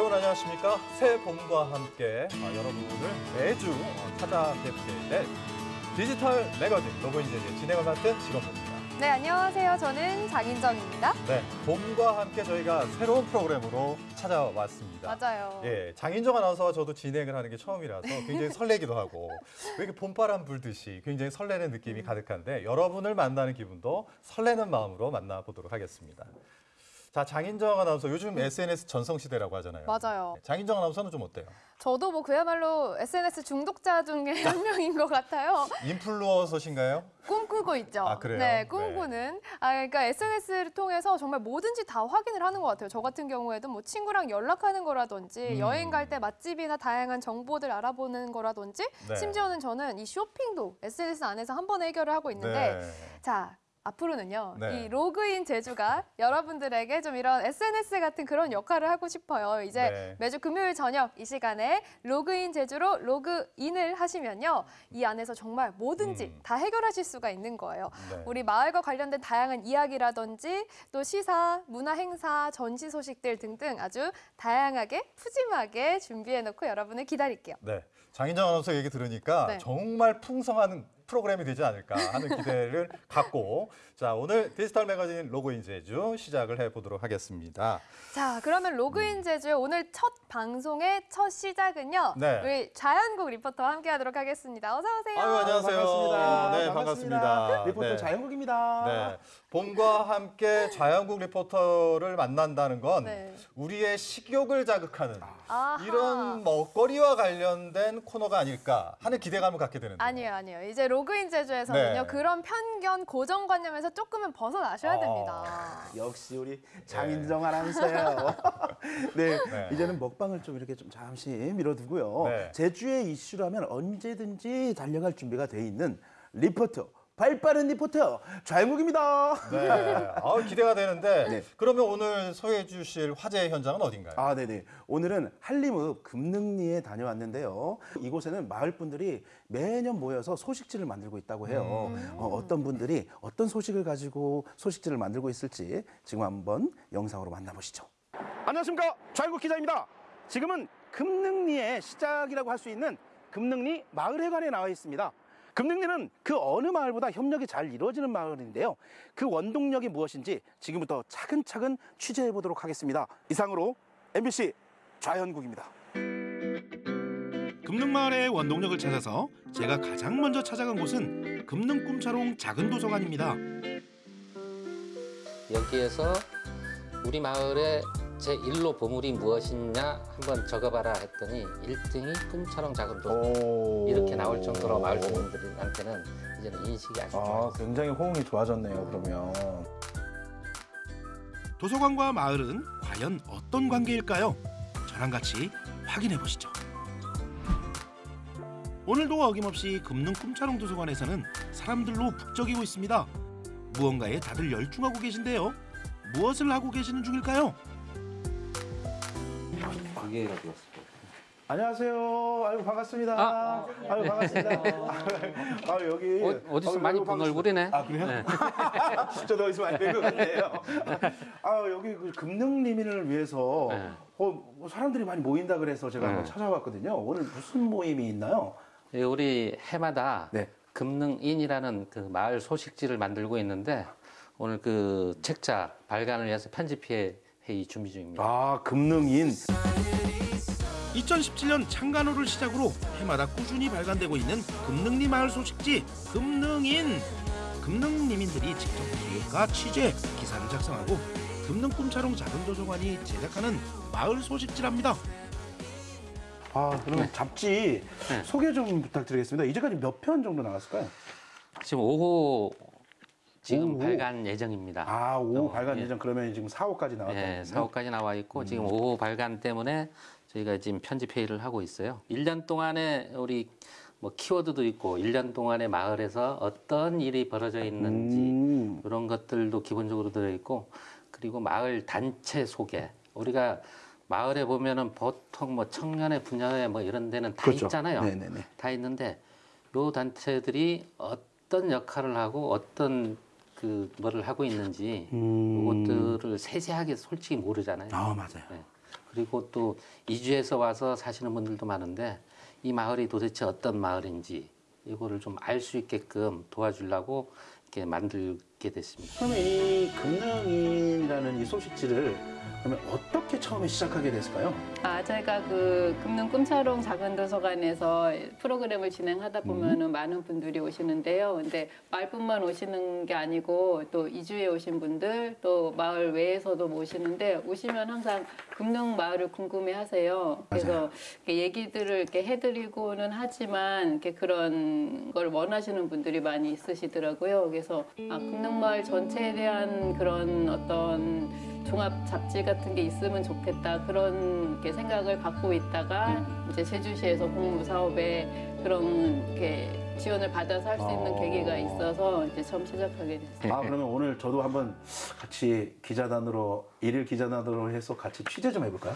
여러분 안녕하십니까? 새 봄과 함께 아, 여러분을 매주 어, 찾아뵙게 될 디지털 매거진 로그인제의 진행을 맡은 직원입니다. 네, 안녕하세요. 저는 장인정입니다. 네, 봄과 함께 저희가 새로운 프로그램으로 찾아왔습니다. 맞아요. 예, 장인정 아나운서와 저도 진행을 하는 게 처음이라서 굉장히 설레기도 하고 왜 이렇게 봄바람 불듯이 굉장히 설레는 느낌이 가득한데 여러분을 만나는 기분도 설레는 마음으로 만나보도록 하겠습니다. 자, 장인정 아나운서 요즘 SNS 전성시대라고 하잖아요. 맞아요. 네, 장인정 아나운서는 좀 어때요? 저도 뭐 그야말로 SNS 중독자 중에 한 명인 것 같아요. 인플루언서신가요? 꿈꾸고 있죠. 아, 그래요? 네, 꿈꾸는. 아, 그러니까 SNS를 통해서 정말 뭐든지 다 확인을 하는 것 같아요. 저 같은 경우에도 뭐 친구랑 연락하는 거라든지 음. 여행 갈 때 맛집이나 다양한 정보들 알아보는 거라든지 네. 심지어는 저는 이 쇼핑도 SNS 안에서 한 번에 해결을 하고 있는데 네. 자, 앞으로는요. 네. 이 로그인 제주가 여러분들에게 좀 이런 SNS 같은 그런 역할을 하고 싶어요. 이제 네. 매주 금요일 저녁 이 시간에 로그인 제주로 로그인을 하시면요. 이 안에서 정말 뭐든지 음. 다 해결하실 수가 있는 거예요. 네. 우리 마을과 관련된 다양한 이야기라든지 또 시사, 문화 행사, 전시 소식들 등등 아주 다양하게 푸짐하게 준비해 놓고 여러분을 기다릴게요. 네. 장인정 아나운서 얘기 들으니까 네. 정말 풍성한 프로그램이 되지 않을까 하는 기대를 갖고 자 오늘 디지털 매거진 로그인 제주 시작을 해보도록 하겠습니다. 자, 그러면 로그인 제주의 오늘 첫 방송의 첫 시작은요. 네. 우리 좌영국 리포터와 함께 하도록 하겠습니다. 어서 오세요. 아유 안녕하세요. 반갑습니다. 네 반갑습니다. 리포터 네. 좌영국입니다. 네. 봄과 함께 좌영국 리포터를 만난다는 건 네. 우리의 식욕을 자극하는 아하. 이런 먹거리와 관련된 코너가 아닐까 하는 기대감을 갖게 되는데. 아니에요, 아니에요. 이제 로그인 제주에서는요. 네. 그런 편견, 고정관념에서 조금은 벗어나셔야 어. 됩니다. 역시 우리 장인정 아나운서예요. 네, 네. 이제는 먹방을 좀 이렇게 좀 잠시 밀어두고요. 네. 제주의 이슈라면 언제든지 달려갈 준비가 돼 있는 리포터. 발빠른 리포터 좌영국입니다. 네. 아, 기대가 되는데 네. 그러면 오늘 소개해 주실 화제 현장은 어딘가요? 아, 네네. 오늘은 한림읍 금능리에 다녀왔는데요. 이곳에는 마을 분들이 매년 모여서 소식지를 만들고 있다고 해요. 어, 떤 분들이 어떤 소식을 가지고 소식지를 만들고 있을지 지금 한번 영상으로 만나보시죠. 안녕하십니까. 좌영국 기자입니다. 지금은 금능리의 시작이라고 할 수 있는 금능리 마을회관에 나와 있습니다. 금능리는 그 어느 마을보다 협력이 잘 이루어지는 마을인데요. 그 원동력이 무엇인지 지금부터 차근차근 취재해 보도록 하겠습니다. 이상으로 MBC 좌현국입니다. 금능마을의 원동력을 찾아서 제가 가장 먼저 찾아간 곳은 금능꿈차롱 작은 도서관입니다. 여기에서 우리 마을의 제 1로 보물이 무엇이냐 한번 적어봐라 했더니 1등이 꿈처럼 작은 도 이렇게 나올 정도로 마을 주민들한테는 이제는 인식이 아주 아. 굉장히 호응이 좋아졌네요. 그러면 도서관과 마을은 과연 어떤 관계일까요? 저랑 같이 확인해 보시죠. 오늘도 어김없이 금능 꿈차롱 도서관에서는 사람들로 북적이고 있습니다. 무언가에 다들 열중하고 계신데요. 무엇을 하고 계시는 중일까요? 이게 어디였어? 안녕하세요. 아유 반갑습니다. 아. 아유 반갑습니다. 아 여기 어, 어디서 아유, 많이 본. 얼굴이네. 아 그래요? 네. 어디서 많이 뵌것 같아요. 아 여기 그 금능 리민을 위해서 네. 어, 뭐 사람들이 많이 모인다 그래서 제가 네. 한번 찾아왔거든요. 오늘 무슨 모임이 있나요? 예, 우리 해마다 네. 금능인이라는 그 마을 소식지를 만들고 있는데 오늘 그 책자 발간을 위해서 편집회 회의 준비 중입니다. 아 금능인. 2017년 창간호를 시작으로 해마다 꾸준히 발간되고 있는 금능리 마을 소식지 금능인 금능리민들이 직접 기획과 취재 기사를 작성하고 금능 꿈차롱 작은 도서관이 제작하는 마을 소식지랍니다. 아 그럼 잡지 네. 소개 좀 부탁드리겠습니다. 이제까지 몇 편 정도 나왔을까요? 지금 5호 지금 오호. 발간 예정입니다. 아, 5호 어, 발간 예. 예정 그러면 지금 4호까지 나왔다고요? 네, 4호까지 나와 있고 지금 5호 발간 때문에 저희가 지금 편집 회의를 하고 있어요. 1년 동안에 우리 뭐 키워드도 있고 1년 동안에 마을에서 어떤 일이 벌어져 있는지 음. 이런 것들도 기본적으로 들어 있고 그리고 마을 단체 소개. 우리가 마을에 보면은 보통 뭐 청년의 분야에 뭐 이런 데는 다 그렇죠. 있잖아요. 네네네. 다 있는데 요 단체들이 어떤 역할을 하고 어떤 그 뭐를 하고 있는지 음. 그것들을 세세하게 솔직히 모르잖아요. 아 맞아요. 네. 그리고 또 이주해서 와서 사시는 분들도 많은데 이 마을이 도대체 어떤 마을인지 이거를 좀 알 수 있게끔 도와주려고 이렇게 만들게 됐습니다. 그러면 이 금능인이라는 이 소식지를 그러면 어 떻게 처음에 시작하게 됐을까요? 아, 저희가 그 금능 꿈차롱 작은 도서관에서 프로그램을 진행하다 보면은 많은 분들이 오시는데요. 근데 마을뿐만 오시는 게 아니고 또 이주에 오신 분들 또 마을 외에서도 오시는데 오시면 항상 금능 마을을 궁금해 하세요. 그래서 얘기들을 이렇게 해드리고는 하지만 이렇게 그런 걸 원하시는 분들이 많이 있으시더라고요. 그래서 아, 금능 마을 전체에 대한 그런 어떤 종합 잡지 같은 게 있으면 좋겠다 그런 이렇게 생각을 갖고 있다가 이제 제주시에서 공무 사업에 그런 이렇게 지원을 받아서 할 수 있는 어. 계기가 있어서 이제 처음 시작하게 됐어요. 아 그러면 오늘 저도 한번 같이 기자단으로 일일 기자단으로 해서 같이 취재 좀 해볼까요?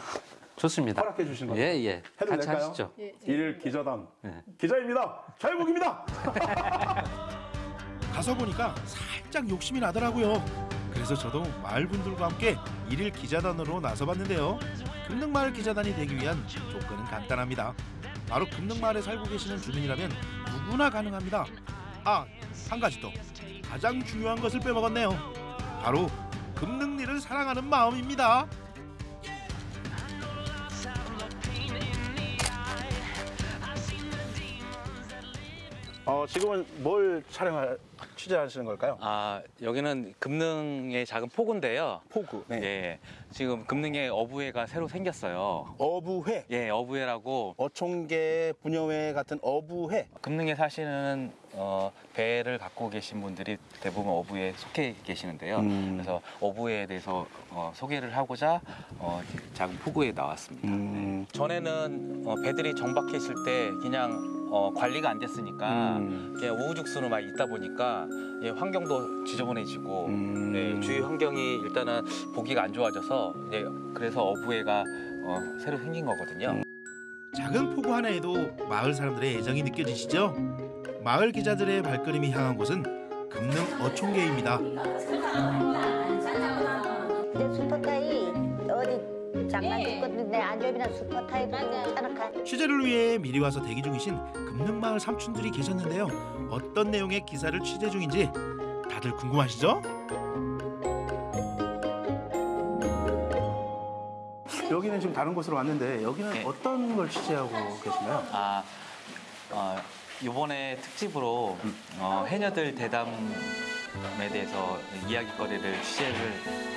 좋습니다. 허락해 주신 거죠? 예, 예. 해도 같이 될까요? 하시죠. 일일 기자단 네. 기자입니다. 자유국입니다. 가서 보니까 살짝 욕심이 나더라고요. 그래서 저도 마을 분들과 함께 일일 기자단으로 나서봤는데요. 금능마을 기자단이 되기 위한 조건은 간단합니다. 바로 금능마을에 살고 계시는 주민이라면 누구나 가능합니다. 아, 한 가지 더 가장 중요한 것을 빼먹었네요. 바로 금능리를 사랑하는 마음입니다. 어 지금은 뭘 촬영할 취재하시는 걸까요? 아 여기는 금능의 작은 포구인데요. 포구. 네. 예, 지금 금능에 어부회가 새로 생겼어요. 어부회. 예, 어부회라고 어촌계 분여회 같은 어부회. 금능에 사시는 어, 배를 갖고 계신 분들이 대부분 어부에 속해 계시는데요. 음. 그래서 어부회에 대해서 어, 소개를 하고자 어, 작은 포구에 나왔습니다. 음. 전에는 어, 배들이 정박해 있을 때 그냥 어, 관리가 안 됐으니까 음. 그냥 우후죽순으로 막 있다 보니까 예, 환경도 지저분해지고 음. 네, 주위 환경이 일단은 보기가 안 좋아져서 이제 그래서 어부회가 어, 새로 생긴 거거든요. 작은 포구 하나에도 마을 사람들의 애정이 느껴지시죠? 마을 기자들의 발걸음이 향한 곳은 금능 어촌계입니다. 슈퍼타이 어디 장난 죽거든데 안전이나 슈퍼타이도 괜찮아. 취재를 위해 미리 와서 대기 중이신 금능마을 삼촌들이 계셨는데요. 어떤 내용의 기사를 취재 중인지 다들 궁금하시죠? 여기는 지금 다른 곳으로 왔는데 여기는 네. 어떤 걸 취재하고 계신가요? 아, 어, 이번에 특집으로 어, 해녀들 대담에 대해서 이야기거리를 취재를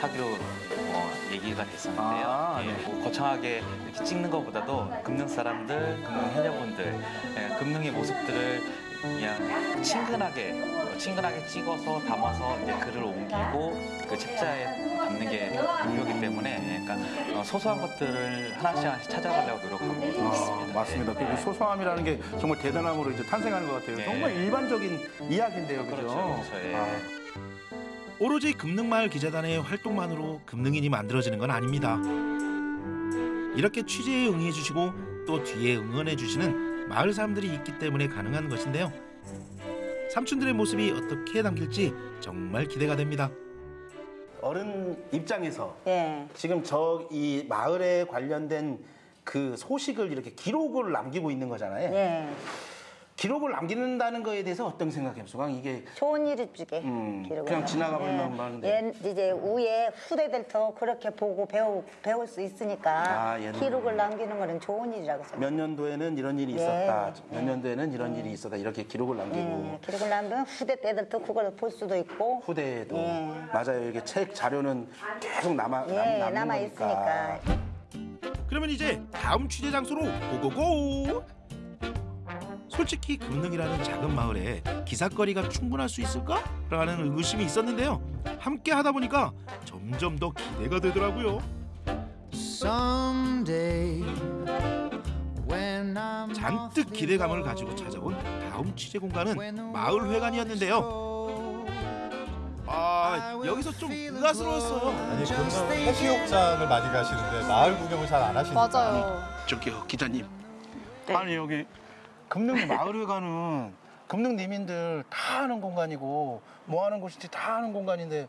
하기로 어, 얘기가 됐었는데요. 아, 예, 네. 뭐 거창하게 이렇게 찍는 것보다도 금능 사람들, 금능 해녀분들, 예, 금능의 모습들을 그냥 친근하게 어, 친근하게 찍어서 담아서 이제 글을 옮기고 그 책자에 담는 게 목표이기 때문에 예, 그러니까 어, 소소한 것들을 하나씩 하나씩 찾아가려고 노력하고 아, 있습니다. 맞습니다. 네. 그 소소함이라는 게 정말 대단함으로 이제 탄생하는 것 같아요. 네. 정말 일반적인 이야기인데요, 그죠? 그렇죠, 그렇죠, 예. 아, 오로지 금능마을 기자단의 활동만으로 금능인이 만들어지는 건 아닙니다. 이렇게 취재에 응해 주시고 또 뒤에 응원해 주시는 마을 사람들이 있기 때문에 가능한 것인데요. 삼촌들의 모습이 어떻게 담길지 정말 기대가 됩니다. 어른 입장에서 예. 지금 저 이 마을에 관련된 그 소식을 이렇게 기록을 남기고 있는 거잖아요. 예. 기록을 남기는다는 거에 대해서 어떤 생각해요, 수강? 이게 좋은 일이 주게. 음, 기록을 그냥. 지나가 버리면 하는데. 예, 이제 우에 후대들도 그렇게 보고 배우, 배울 수 있으니까 아. 기록을 남기는 거는 좋은 일이라고 생각해요. 몇 년도에는 이런 일이 네, 있었다. 네. 몇 년도에는 이런 일이 있었다. 이렇게 기록을 남기고 예, 기록을 남기면 후대 때들도 그걸 볼 수도 있고 후대에도 예. 맞아요. 이게 책 자료는 계속 남아 남, 예, 남는 남아 거니까. 있으니까. 그러면 이제 다음 취재 장소로 고고고! 솔직히 금능이라는 작은 마을에 기사거리가 충분할 수 있을까? 라는 의구심이 있었는데요. 함께 하다 보니까 점점 더 기대가 되더라고요. Someday when I'm 잔뜩 기대감을 가지고 찾아온 다음 취재 공간은 마을 회관이었는데요. 아 여기서 좀 의아스러웠어요. 아니 금능 해수욕장을 많이 가시는데 마을 구경을 잘 안 하시니까 맞아요. 저기요 기자님. 네. 아니 여기 금능 마을회관은 금능 리민들 다 하는 공간이고 뭐 하는 곳인지 다 하는 공간인데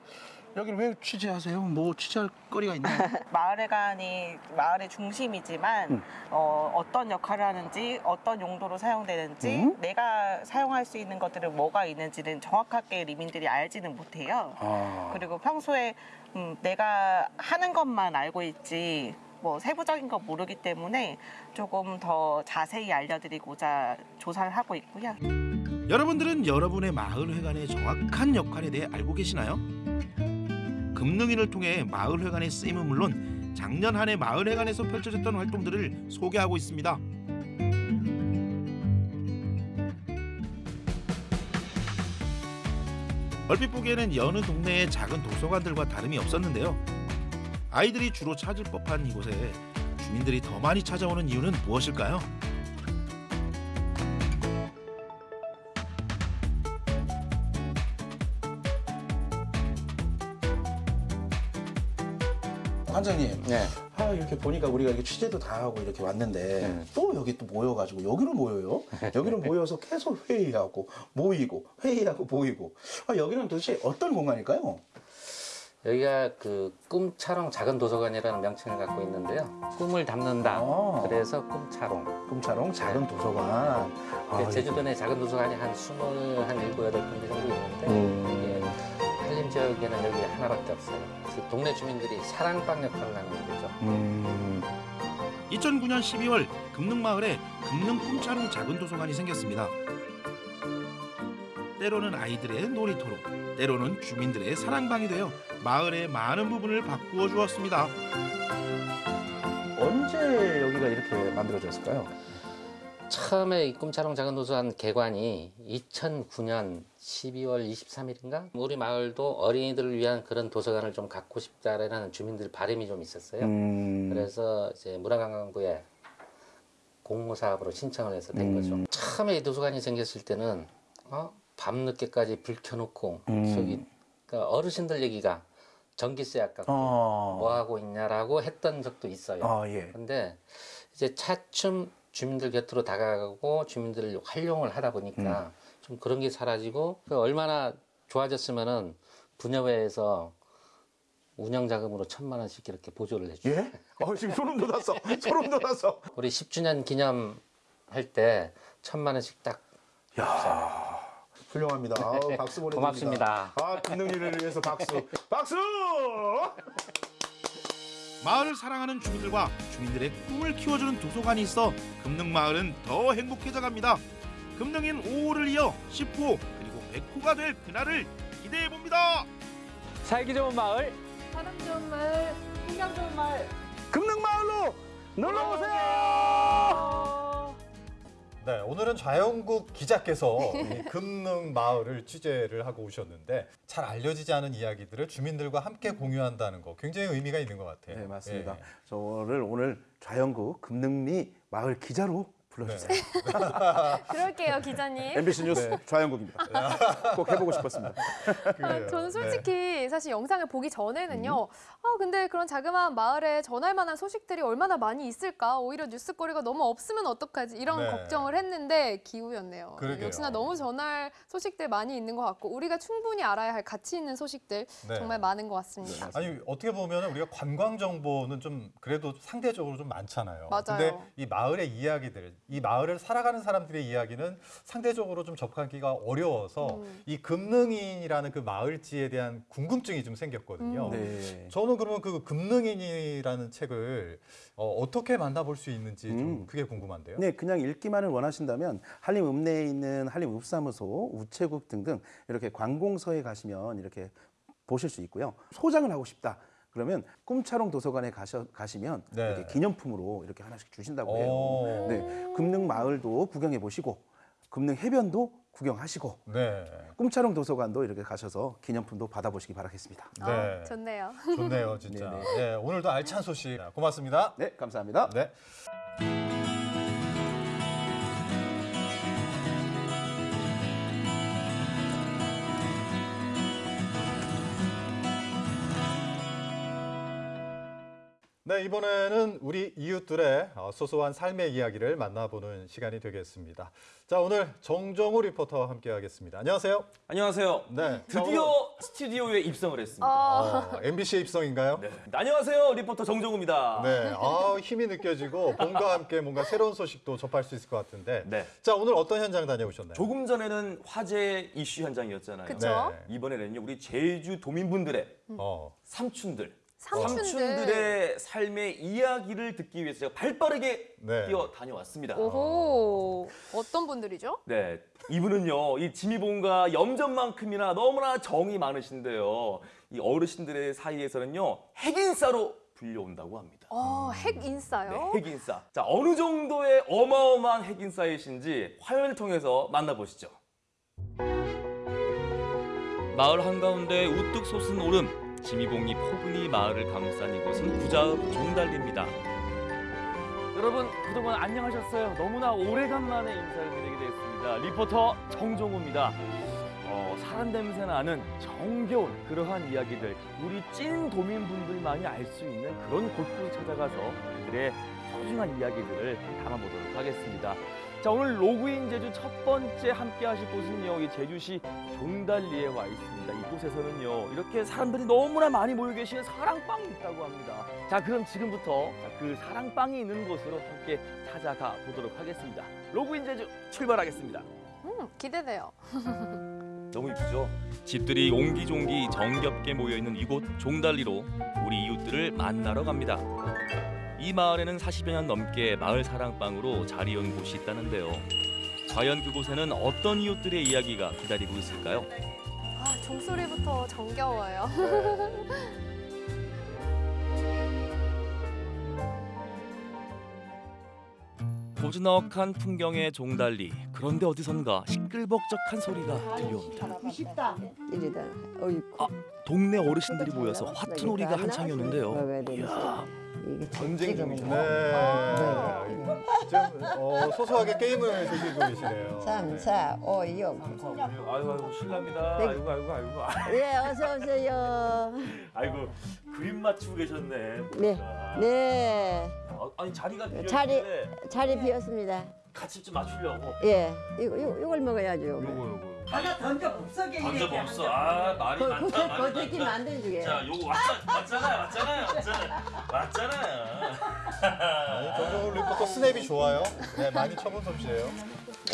여기를 왜 취재하세요? 뭐 취재할 거리가 있나요? 마을회관이 마을의 중심이지만 음. 어, 어떤 역할을 하는지 어떤 용도로 사용되는지 음? 내가 사용할 수 있는 것들은 뭐가 있는지는 정확하게 리민들이 알지는 못해요. 아. 그리고 평소에 음, 내가 하는 것만 알고 있지 뭐 세부적인 거 모르기 때문에 조금 더 자세히 알려드리고자 조사를 하고 있고요. 여러분들은 여러분의 마을회관의 정확한 역할에 대해 알고 계시나요? 금능인을 통해 마을회관의 쓰임은 물론 작년 한 해 마을회관에서 펼쳐졌던 활동들을 소개하고 있습니다. 얼핏 보기에는 여느 동네의 작은 도서관들과 다름이 없었는데요. 아이들이 주로 찾을 법한 이곳에 주민들이 더 많이 찾아오는 이유는 무엇일까요? 관장님, 네. 아 이렇게 보니까 우리가 이렇게 취재도 다 하고 이렇게 왔는데 또 여기 또 모여가지고 여기로 모여요. 여기로 모여서 계속 회의하고 모이고 회의하고 모이고. 아 여기는 도대체 어떤 공간일까요? 여기가 그 꿈차롱 작은 도서관이라는 명칭을 갖고 있는데요. 꿈을 담는다. 아. 그래서 꿈차롱. 꿈차롱 작은 도서관. 아, 제주도 내 작은 도서관이 한 스물 한 일곱 여덟 군데 정도 있는데 음. 한림 지역에는 여기 하나밖에 없어요. 그래서 동네 주민들이 사랑방 역할을 하는 거죠. 음. 2009년 12월 금능마을에 금능 꿈차롱 작은 도서관이 생겼습니다. 때로는 아이들의 놀이터로, 때로는 주민들의 사랑방이 되어 마을의 많은 부분을 바꾸어 주었습니다. 언제 여기가 이렇게 만들어졌을까요? 처음에 이 꿈차롱 작은 도서관 개관이 2009년 12월 23일인가? 우리 마을도 어린이들을 위한 그런 도서관을 좀 갖고 싶다라는 주민들 바람이 좀 있었어요. 음. 그래서 이제 문화관광부에 공모 사업으로 신청을 해서 된 음. 거죠. 처음에 이 도서관이 생겼을 때는 어? 밤 늦게까지 불 켜놓고 음. 저기 그러니까 어르신들 얘기가 전기세 아깝고 어. 뭐 하고 있냐라고 했던 적도 있어요. 아 예. 근데 이제 차츰 주민들 곁으로 다가가고 주민들을 활용을 하다 보니까 음. 좀 그런 게 사라지고 그 얼마나 좋아졌으면은 분여회에서 운영 자금으로 천만 원씩 이렇게 보조를. 요 예? 어 지금 소름 돋았어. 소름 돋았어. 우리 10주년 기념 할 때 천만 원씩 딱 야. 훌륭합니다. 아우, 박수 보내드립니다. 고맙습니다. 아, 금능리를 위해서 박수. 박수! 마을을 사랑하는 주민들과 주민들의 꿈을 키워주는 도서관이 있어 금능마을은 더 행복해져 갑니다. 금능인 5호를 이어 10호 그리고 100호가 될 그날을 기대해 봅니다. 살기 좋은 마을 사람 좋은 마을, 풍경 좋은 마을. 금능마을로 놀러 오세요. 네, 오늘은 좌영국 기자께서 이 금능 마을을 취재를 하고 오셨는데 잘 알려지지 않은 이야기들을 주민들과 함께 공유한다는 거 굉장히 의미가 있는 것 같아요. 네, 맞습니다. 예. 저를 오늘 좌영구 금능리 마을 기자로 불러주세요. 네. 그럴게요, 기자님. MBC 뉴스 좌영국입니다. 꼭 해보고 싶었습니다. 아. 저는 네. 솔직히 사실 영상을 보기 전에는요. 음. 아 근데 그런 자그마한 마을에 전할 만한 소식들이 얼마나 많이 있을까? 오히려 뉴스거리가 너무 없으면 어떡하지? 이런 네. 걱정을 했는데 기우였네요. 그러게요. 역시나 너무 전할 소식들 많이 있는 것 같고 우리가 충분히 알아야 할 가치 있는 소식들 네. 정말 많은 것 같습니다. 아니 어떻게 보면 우리가 관광 정보는 좀 그래도 상대적으로 좀 많잖아요. 맞아요. 근데 이 마을의 이야기들, 이 마을을 살아가는 사람들의 이야기는 상대적으로 좀 접하기가 어려워서 음. 이 금능인이라는 그 마을지에 대한 궁금증이 좀 생겼거든요. 음. 네. 저는 그러면 그 금능인이라는 책을 어, 떻게 만나볼 수 있는지 좀 음. 그게 궁금한데요. 네, 그냥 읽기만을 원하신다면 한림 읍내에 있는 한림 읍사무소, 우체국 등등 이렇게 관공서에 가시면 이렇게 보실 수 있고요. 소장을 하고 싶다. 그러면 꿈차롱 도서관에 가셔, 가시면 네. 이렇게 기념품으로 이렇게 하나씩 주신다고 해요. 오. 네, 금능 마을도 구경해 보시고 금능 해변도 구경하시고 네. 꿈차롱 도서관도 이렇게 가셔서 기념품도 받아보시기 바라겠습니다. 네. 아, 좋네요. 좋네요, 진짜. 네네. 네, 오늘도 알찬 소식 고맙습니다. 네, 감사합니다. 네. 네, 이번에는 우리 이웃들의 어, 소소한 삶의 이야기를 만나보는 시간이 되겠습니다. 자, 오늘 정정우 리포터와 함께 하겠습니다. 안녕하세요. 안녕하세요. 네, 드디어 스튜디오에 입성을 했습니다. 어, MBC 입성인가요? 네. 안녕하세요. 리포터 정종우입니다. 네, 아, 힘이 느껴지고 봄과 함께 뭔가 새로운 소식도 접할 수 있을 것 같은데. 네. 자, 오늘 어떤 현장 다녀오셨나요? 조금 전에는 화재 이슈 현장이었잖아요. 그쵸? 네. 이번에는요 우리 제주 도민분들의 어, 삼촌들, 삼촌들. 의 삶의 이야기를 듣기 위해서 제가 발빠르게 네. 뛰어 다녀왔습니다. 오호. 어떤 분들이죠? 네, 이분은요 이 지미봉과 염전만큼이나 너무나 정이 많으신데요. 이 어르신들의 사이에서는요 핵인싸로 불려온다고 합니다. 어, 핵 인싸요? 네, 핵인싸. 자, 어느 정도의 어마어마한 핵인싸이신지 화면을 통해서 만나보시죠. 마을 한가운데 우뚝 솟은 오름, 지미봉이 포근히 마을을 감싼 이곳은 부자읍 종달리입니다. 여러분 그동안 안녕하셨어요. 너무나 오래간만에 인사를 드리게 됐습니다. 리포터 정종우입니다. 어, 사람 냄새 나는 정겨운 그러한 이야기들 우리 찐 도민분들만이 알 수 있는 그런 곳으로 찾아가서 그들의 소중한 이야기들을 담아보도록 하겠습니다. 자 오늘 로그인 제주 첫 번째 함께 하실 곳은요 이 제주시 종달리에 와 있습니다. 이곳에서는요 이렇게 사람들이 너무나 많이 모여 계시는 사랑방이 있다고 합니다. 자 그럼 지금부터 자, 그 사랑방이 있는 곳으로 함께 찾아가 보도록 하겠습니다. 로그인 제주 출발하겠습니다. 음, 기대돼요. 너무 이쁘죠? 집들이 옹기종기 정겹게 모여있는 이곳 종달리로 우리 이웃들을 만나러 갑니다. 이 마을에는 40여 년 넘게 마을 사랑방으로 자리온 곳이 있다는데요. 과연 그곳에는 어떤 이웃들의 이야기가 기다리고 있을까요? 아, 종소리부터 정겨워요. 고즈넉한 풍경의 종달리 그런데 어디선가 시끌벅적한 소리가 들려옵니다. 쉽다. 이리다. 어이구. 아, 동네 어르신들이 모여서 화투놀이가 한창이었는데요. 이야, 이게 전쟁 중이죠. 네. 지금 어, 소소하게 게임을 즐기고 계시네요. 삼사 오육. 아이고 아이고 실례합니다. 네. 아이고 아이고 아이고. 예, 어서 오세요. 아이고 그림 맞추고 계셨네. 네, 네. 아, 아니 자리가 비었는데 자리 자리 비었습니다. 같이 좀 맞추려고. 예, 이거 이거 이걸 먹어야죠. 요거 요거. 하나 던져 없어게 던져 없어. 아 말이 그 많다. 그 말이 많다. 만든 주게. 자 요거 왔잖아 왔잖아요 왔잖아요 왔잖아요 정정훈 리포터 스냅이 좋아요. 네, 많이 쳐본 솜씨예요.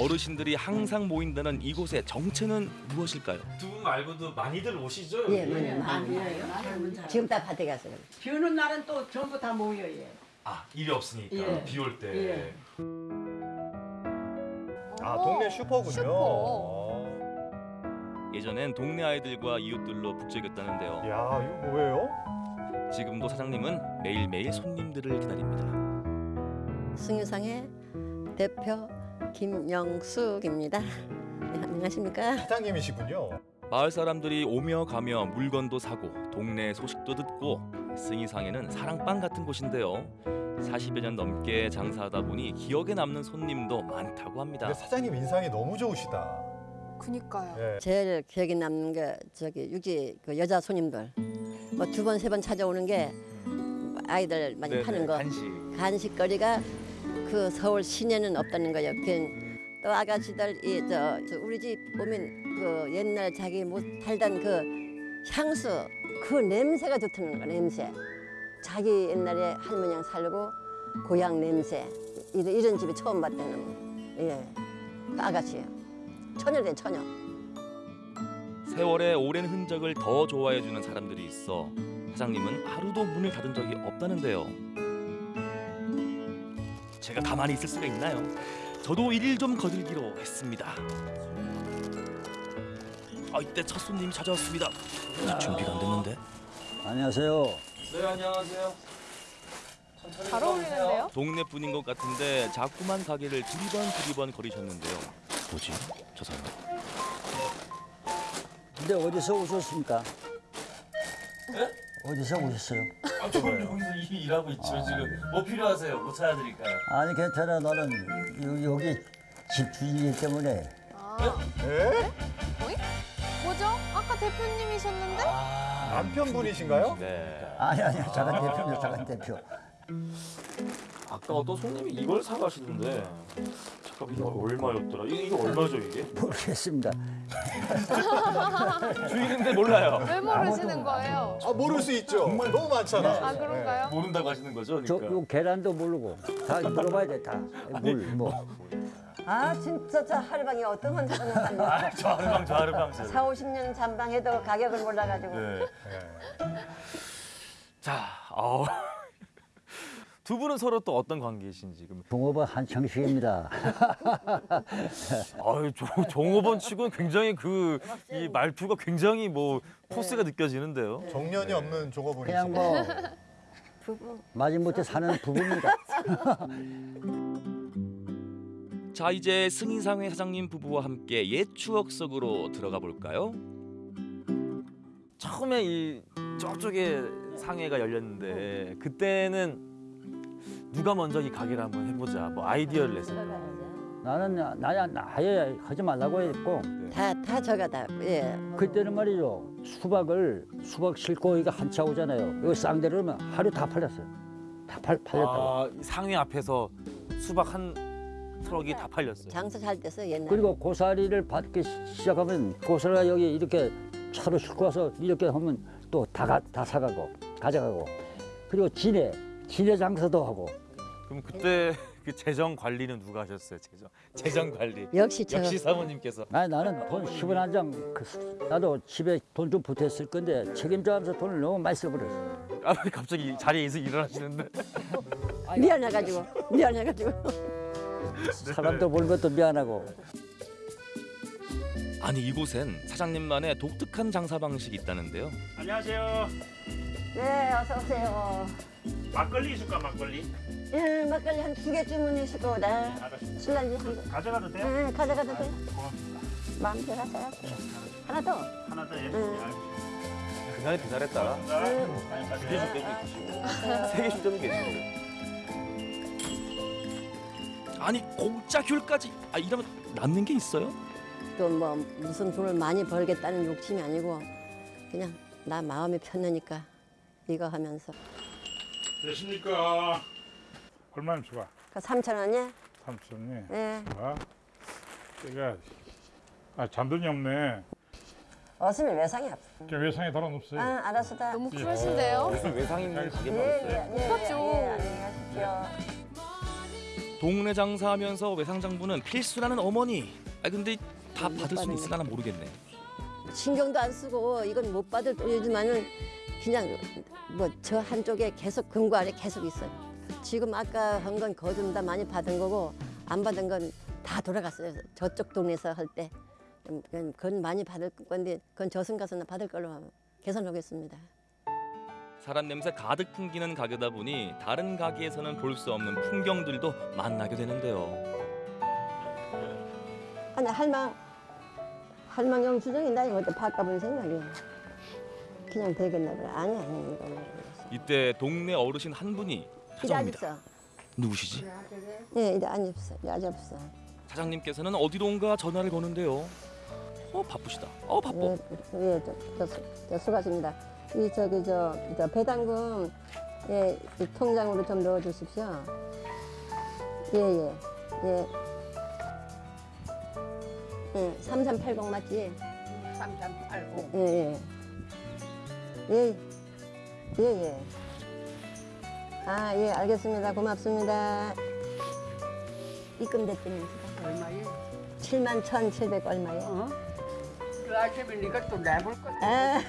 어르신들이 항상 모인다는 이곳의 정체는 무엇일까요? 두 분 말고도 많이들 오시죠? 예, 많이 많이. 지금 다 밭에 갔어요. 비 오는 날은 또 전부 다 모여 예. 아 일이 없으니까 예. 비올 때. 예. 아, 어, 동네 슈퍼군요. 슈퍼. 어. 예전엔 동네 아이들과 이웃들로 북적였다는데요. 야, 이거 뭐예요? 지금도 사장님은 매일매일 손님들을 기다립니다. 승유상의 대표 김영숙입니다. 네, 안녕하십니까? 사장님이시군요. 마을 사람들이 오며 가며 물건도 사고 동네 소식도 듣고 승이상에는 사랑방 같은 곳인데요. 40여 년 넘게 장사하다 보니 기억에 남는 손님도 많다고 합니다. 근데 사장님 인상이 너무 좋으시다. 그니까요. 예. 제일 기억에 남는 게 저기 육지 그 여자 손님들 뭐 두 번 세 번 찾아오는 게 아이들 많이 파는 거 간식. 간식거리가 그 서울 시내는 없다는 거예요. 그또 아가씨들 이저 저 우리 집 보면 그 옛날 자기 못 살던 그 향수 그 냄새가 좋다는 거 냄새. 자기 옛날에 할머니랑 살고 고향 냄새 이런, 이런 집에 처음 봤다는 예. 그 아가씨예요. 처녀래 처녀. 세월의 오랜 흔적을 더 좋아해주는 사람들이 있어 사장님은 하루도 문을 닫은 적이 없다는데요. 제가 가만히 있을 수가 있나요? 저도 일일 좀 거들기로 했습니다. 아 이때 첫 손님이 찾아왔습니다. 아직 준비가 안 됐는데. 안녕하세요. 네 안녕하세요. 잘 어울리는데요? 동네 분인 것 같은데 자꾸만 가게를 두리번 두리번 거리셨는데요. 뭐지? 저 사람. 근데 어디서 오셨습니까? 예? 어디서 오셨어요? 아, 저는 여기서 일, 일하고 있죠 지금. 뭐 필요하세요? 뭐 찾아드릴까요? 아니 괜찮아. 나는 여- 여기 집 주인이기 때문에 아, 예? 어이? 뭐죠? 아까 대표님이셨는데? 남편분이신가요? 네. 아니 아니 작은 대표입니다. 작은 대표. 아까 어떤 손님이 이걸 사가시던데 잠깐 이게 얼마였더라? 이게, 이게 얼마죠 이게? 모르겠습니다. 주인인데 몰라요. 왜 모르시는 거예요? 아 모를 수 있죠. 너무 많잖아. 아 그런가요? 모른다고 하시는 거죠? 저 그러니까. 요 계란도 모르고 다 물어봐야 돼 다. 물 뭐. 아 진짜 저 하루방에 어떤 혼자는 살려. 아, 저 하루방 저 하루방 저. 4, 50년 잠방해도 가격을 몰라가지고. 네. 자, 어. 두 분은 서로 또 어떤 관계이신지 그럼 종업원 한창식입니다. 아유 종, 종업원 치고는 굉장히 그 이 말투가 굉장히 뭐 포스가 느껴지는데요. 정년이 없는 종업원이시죠. 그냥 뭐 부부. 마지못해 사는 부부입니다. 자 이제 승인상회 사장님 부부와 함께 옛 추억 속으로 들어가 볼까요? 처음에 이 저쪽에 상회가 열렸는데 그때는 누가 먼저 이 가게를 한번 해보자 뭐 아이디어를 냈어요. 나는 나야 아예 하지 말라고 했고 다, 다 저가 다, 예. 그때는 말이죠 수박을 수박 싣고 이거 한차 오잖아요. 이거 쌍대를 하면 하루 다 팔렸어요. 다 팔, 팔렸다고. 아, 이 상회 앞에서 수박 한 트럭이 다 팔렸어요. 장사 잘 됐어, 옛날에. 그리고 고사리를 받기 시- 시작하면 고사리가 여기 이렇게 차로 싣고 와서 이렇게 하면 또 다 다 사가고 가져가고 그리고 진해 진해 장사도 하고 그럼 그때 그 재정 관리는 누가 하셨어요? 재정 재정 관리. 역시 저- 역시 사모님께서. 아니 나는 돈 10원 한장 나도 집에 돈 좀 보탰을 건데 책임져면서 돈을 너무 많이 써버렸어. 아 갑자기 자리에서 일어나시는데. 미안해가지고, 미안해가지고. 사람도 보는 것도 미안하고. 아니 이곳엔 사장님만의 독특한 장사 방식이 있다는데요. 안녕하세요. 네, 어서 오세요. 막걸리 있을까 막걸리? 예, 막걸리 한 두 개 주문하실 거다. 술란지 한 개. 가져가도 돼요? 네, 가져가도 돼. 고맙습니다. 마음대로 하세요. 하나 더. 하나 더 예. 응. 그날에 배달했다. 네. 두개 줄 때도 있으시고 세개 줄 때도 계시고. 아니 공짜 귤까지. 아 이러면 남는 게 있어요? 또 뭐 무슨 돈을 많이 벌겠다는 욕심이 아니고 그냥 나 마음이 편하니까 이거 하면서. 되십니까? 얼마나 좋아? 그 3천 원이야? 삼촌이. 네. 좋아. 제가 아 잔돈이 없네. 어스면 외상이 없어. 저 외상에 달아놓으세요. 아, 알았어. 다. 너무 쿨하신데요? 무슨 외상 있는 가게만 예, 있어요? 예, 예, 똑같죠. 예. 동네 장사하면서 외상 장부는 필수라는 어머니. 아 근데 다 받을 수는 있으려나 모르겠네. 신경도 안 쓰고 이건 못 받을 돈이지만은 그냥 뭐 저 한쪽에 계속 금고 안에 계속 있어요. 지금 아까 한 건 거좀 다 많이 받은 거고 안 받은 건 다 돌아갔어요. 저쪽 동네에서 할 때. 음, 그건, 많이 받을 건데 그건 저승 가서는 받을 걸로 계산하겠습니다. 사람 냄새 가득 풍기는 가게다 보니 다른 가게에서는 볼 수 없는 풍경들도 만나게 되는데요. 아니 할망 할망 영수증이 나 이거 바꿔본 생각이야. 그냥 되겠나 보다. 아니 아니 이거는. 이때 동네 어르신 한 분이 찾아옵니다. 앉았어. 누구시지? 예, 이제 앉았어. 이제 앉았어. 사장님께서는 어디론가 전화를 거는데요. 어 바쁘시다. 어 바빠. 예, 예, 저, 저, 수- 저 수고하십니다. 이 저기 저, 저 배당금 예, 이 통장으로 좀 넣어 주십시오. 예, 예. 예. 예, 3380 맞지? 3380. 예, 예. 예. 예, 예. 아, 예, 알겠습니다. 고맙습니다. 입금 됐더니 얼마에? 7만 1,700 얼마예요? 그 아침에 네가 또 내볼 거. 아,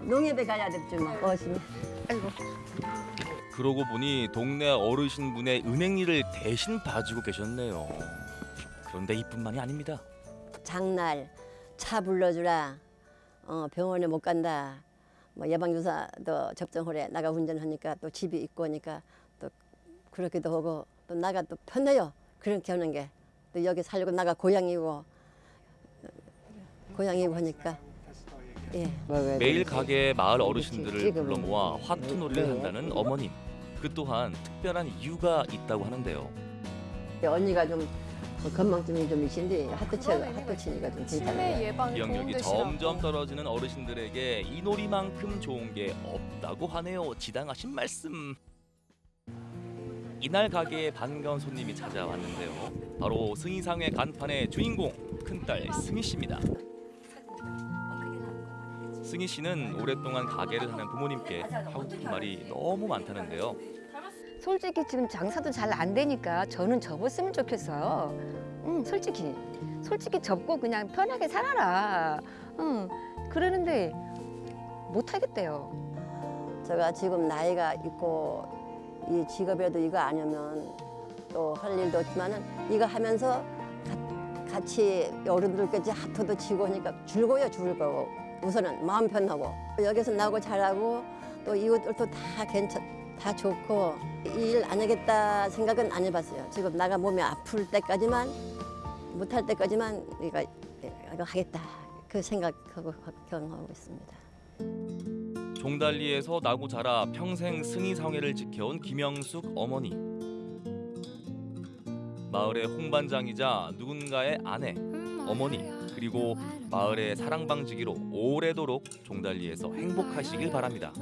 농협에 가야 될줄 막 어시면. 아이고. 그러고 보니 동네 어르신분의 은행 일을 대신 봐주고 계셨네요. 그런데 이뿐만이 아닙니다. 장날 차 불러주라. 어, 병원에 못 간다. 뭐 예방주사도 접종하래. 나가 운전하니까 또 집이 있고 하니까 또 그렇기도 하고 또 나가 또 편해요. 그렇게 하는 게. 또 여기 살고 나가 고향이고 고향이고 하니까 예. 매일 가게에 마을 어르신들을 불러 모아 화투 놀이를 네. 한다는 어머님. 그 또한 특별한 이유가 있다고 하는데요. 언니가 좀뭐 건망증이 좀 있는데 하트 치 하트 치니까 좀 치매. 예방 기억력이. 점점 떨어지는 어르신들에게 이 놀이만큼 좋은 게 없다고 하네요. 지당하신 말씀. 이날 가게에 반가운 손님이 찾아왔는데요. 바로 승희상회 간판의 주인공 큰딸 승희 씨입니다. 승희 씨는 오랫동안 가게를 하는 부모님께 하고 싶은 말이 너무 많다는데요. 솔직히 지금 장사도 잘 안 되니까 저는 접었으면 좋겠어요. 응, 솔직히. 솔직히 접고 그냥 편하게 살아라. 응, 그러는데 못 하겠대요. 제가 지금 나이가 있고 이 직업에도 이거 아니면 또 할 일도 없지만은 이거 하면서 가- 같이 어른들까지 하트도 치고 하니까 즐거워요 즐거워 우선은 마음 편하고 여기서 나고 잘하고 또 이웃들도 다 괜찮 다 좋고 이일안 하겠다 생각은 안 해봤어요 지금 나가 몸이 아플 때까지만 못할 때까지만 이거 이거 하겠다 그 생각하고 경험하고 있습니다. 종달리에서 나고 자라 평생 승희상회를 지켜온 김영숙 어머니. 마을의 홍반장이자 누군가의 아내, 어머니, 그리고 마을의 사랑방지기로 오래도록 종달리에서 행복하시길 바랍니다.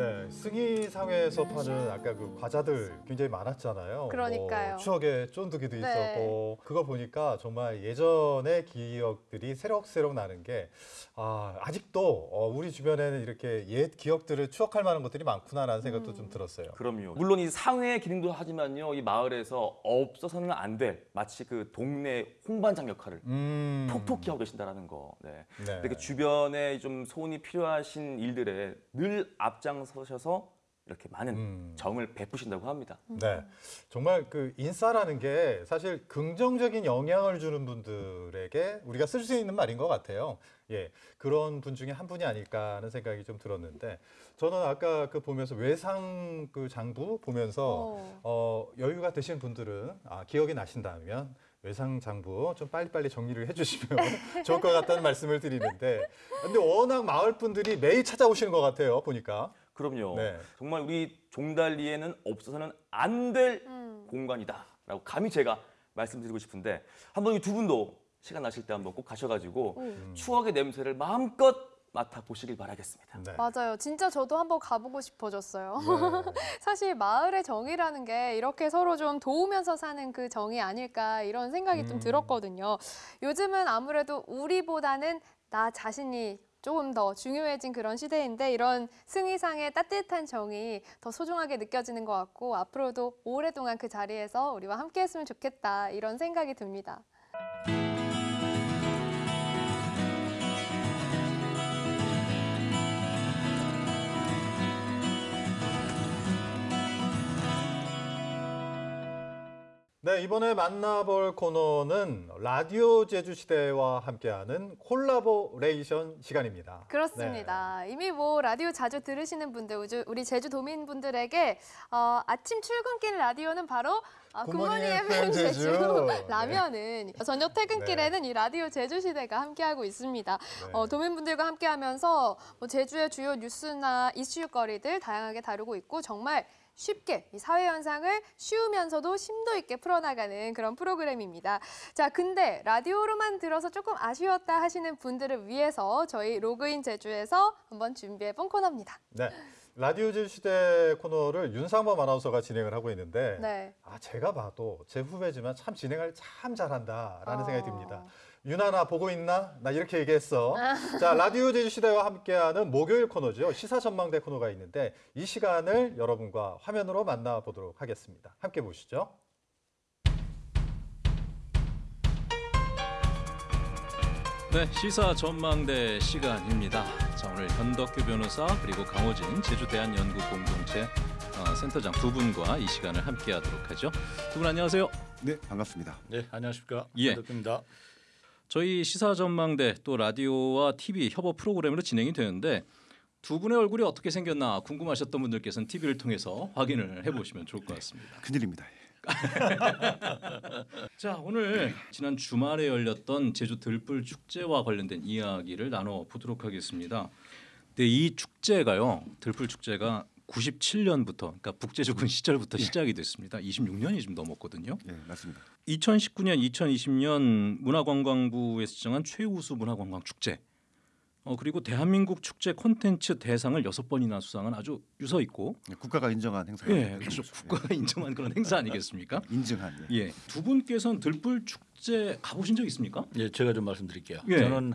네, 승희 상회에서 파는 아까 그 과자들 굉장히 많았잖아요. 그러니까요. 뭐 추억의 쫀득이도 네. 있었고 그걸 보니까 정말 예전의 기억들이 새록새록 나는 게 아, 아직도 어, 우리 주변에는 이렇게 옛 기억들을 추억할 만한 것들이 많구나라는 생각도 음. 좀 들었어요. 그럼요. 물론 이 상회의 기능도 하지만요, 이 마을에서 없어서는 안 될 마치 그 동네 홍반장 역할을 음. 톡톡히 하고 계신다라는 거. 네. 네. 이렇게 주변에 좀 소원이 필요하신 일들에 늘 앞장서 셔서 이렇게 많은 음. 정을 베푸신다고 합니다. 네, 정말 그 인싸라는 게 사실 긍정적인 영향을 주는 분들에게 우리가 쓸 수 있는 말인 것 같아요. 예, 그런 분 중에 한 분이 아닐까 하는 생각이 좀 들었는데 저는 아까 그 보면서 외상 그 장부 보면서 어, 여유가 되신 분들은 아, 기억이 나신다면 외상 장부 좀 빨리빨리 정리를 해주시면 좋을 것 같다는 말씀을 드리는데 근데 워낙 마을 분들이 매일 찾아오시는 것 같아요 보니까. 그럼요. 네. 정말 우리 종달리에는 없어서는 안될 음. 공간이다라고 감히 제가 말씀드리고 싶은데 한번 이 두 분도 시간 나실 때 한번 꼭 가셔가지고 음. 추억의 냄새를 마음껏 맡아 보시길 바라겠습니다. 네. 맞아요. 진짜 저도 한번 가보고 싶어졌어요. 네. 사실 마을의 정이라는 게 이렇게 서로 좀 도우면서 사는 그 정이 아닐까 이런 생각이 좀 음. 들었거든요. 요즘은 아무래도 우리보다는 나 자신이 조금 더 중요해진 그런 시대인데 이런 승희상의 따뜻한 정이 더 소중하게 느껴지는 것 같고 앞으로도 오랫동안 그 자리에서 우리와 함께 했으면 좋겠다 이런 생각이 듭니다. 네, 이번에 만나볼 코너는 라디오 제주시대와 함께하는 콜라보레이션 시간입니다. 그렇습니다. 이미 뭐 라디오 자주 들으시는 분들, 우리 제주도민 분들에게 어, 아침 출근길 라디오는 바로 어, 굿모닝 FM 제주, 제주라면은 저녁 퇴근길에는 이 라디오 제주시대가 함께하고 있습니다. 네. 어, 도민분들과 함께하면서 뭐 제주의 주요 뉴스나 이슈거리들 다양하게 다루고 있고 정말 쉽게 이 사회 현상을 쉬우면서도 심도 있게 풀어나가는 그런 프로그램입니다. 자, 근데 라디오로만 들어서 조금 아쉬웠다 하시는 분들을 위해서 저희 로그인 제주에서 한번 준비해 본 코너입니다. 네. 라디오 제주시대 코너를 윤상범 아나운서가 진행을 하고 있는데 네. 아, 제가 봐도 제 후배지만 참 진행을 참 잘한다라는 어. 생각이 듭니다. 윤아 나 보고 있나? 나 이렇게 얘기했어. 아. 자 라디오 제주 시대와 함께하는 목요일 코너죠. 시사 전망대 코너가 있는데 이 시간을 여러분과 화면으로 만나보도록 하겠습니다. 함께 보시죠. 네, 시사 전망대 시간입니다. 자, 오늘 현덕규 변호사 그리고 강호진 제주대한연구 공동체 어, 센터장 두 분과 이 시간을 함께하도록 하죠. 두 분 안녕하세요. 네, 반갑습니다. 네, 안녕하십니까. 예. 현덕규입니다. 저희 시사 전망대 또 라디오와 TV 협업 프로그램으로 진행이 되는데 두 분의 얼굴이 어떻게 생겼나 궁금하셨던 분들께서는 TV를 통해서 확인을 해보시면 좋을 것 같습니다. 큰일입니다. 자 오늘 지난 주말에 열렸던 제주 들불 축제와 관련된 이야기를 나눠 보도록 하겠습니다. 근데 이 축제가요 들불 축제가 97년부터 그러니까 북제주군 시절부터 시작이 됐습니다. 26년이 좀 넘었거든요. 네, 맞습니다. 2019년, 2020년 문화관광부에서 지정한 최우수 문화관광 축제. 어 그리고 대한민국 축제 콘텐츠 대상을 여섯 번이나 수상한 아주 유서 있고 네, 국가가 인정한 행사가 예, 그렇죠. 국가가 인정한 그런 행사 아니겠습니까? 인증한. 예. 두 분께서는 들불 축 제 가보신 적 있습니까? 예, 제가 좀 말씀드릴게요. 예. 저는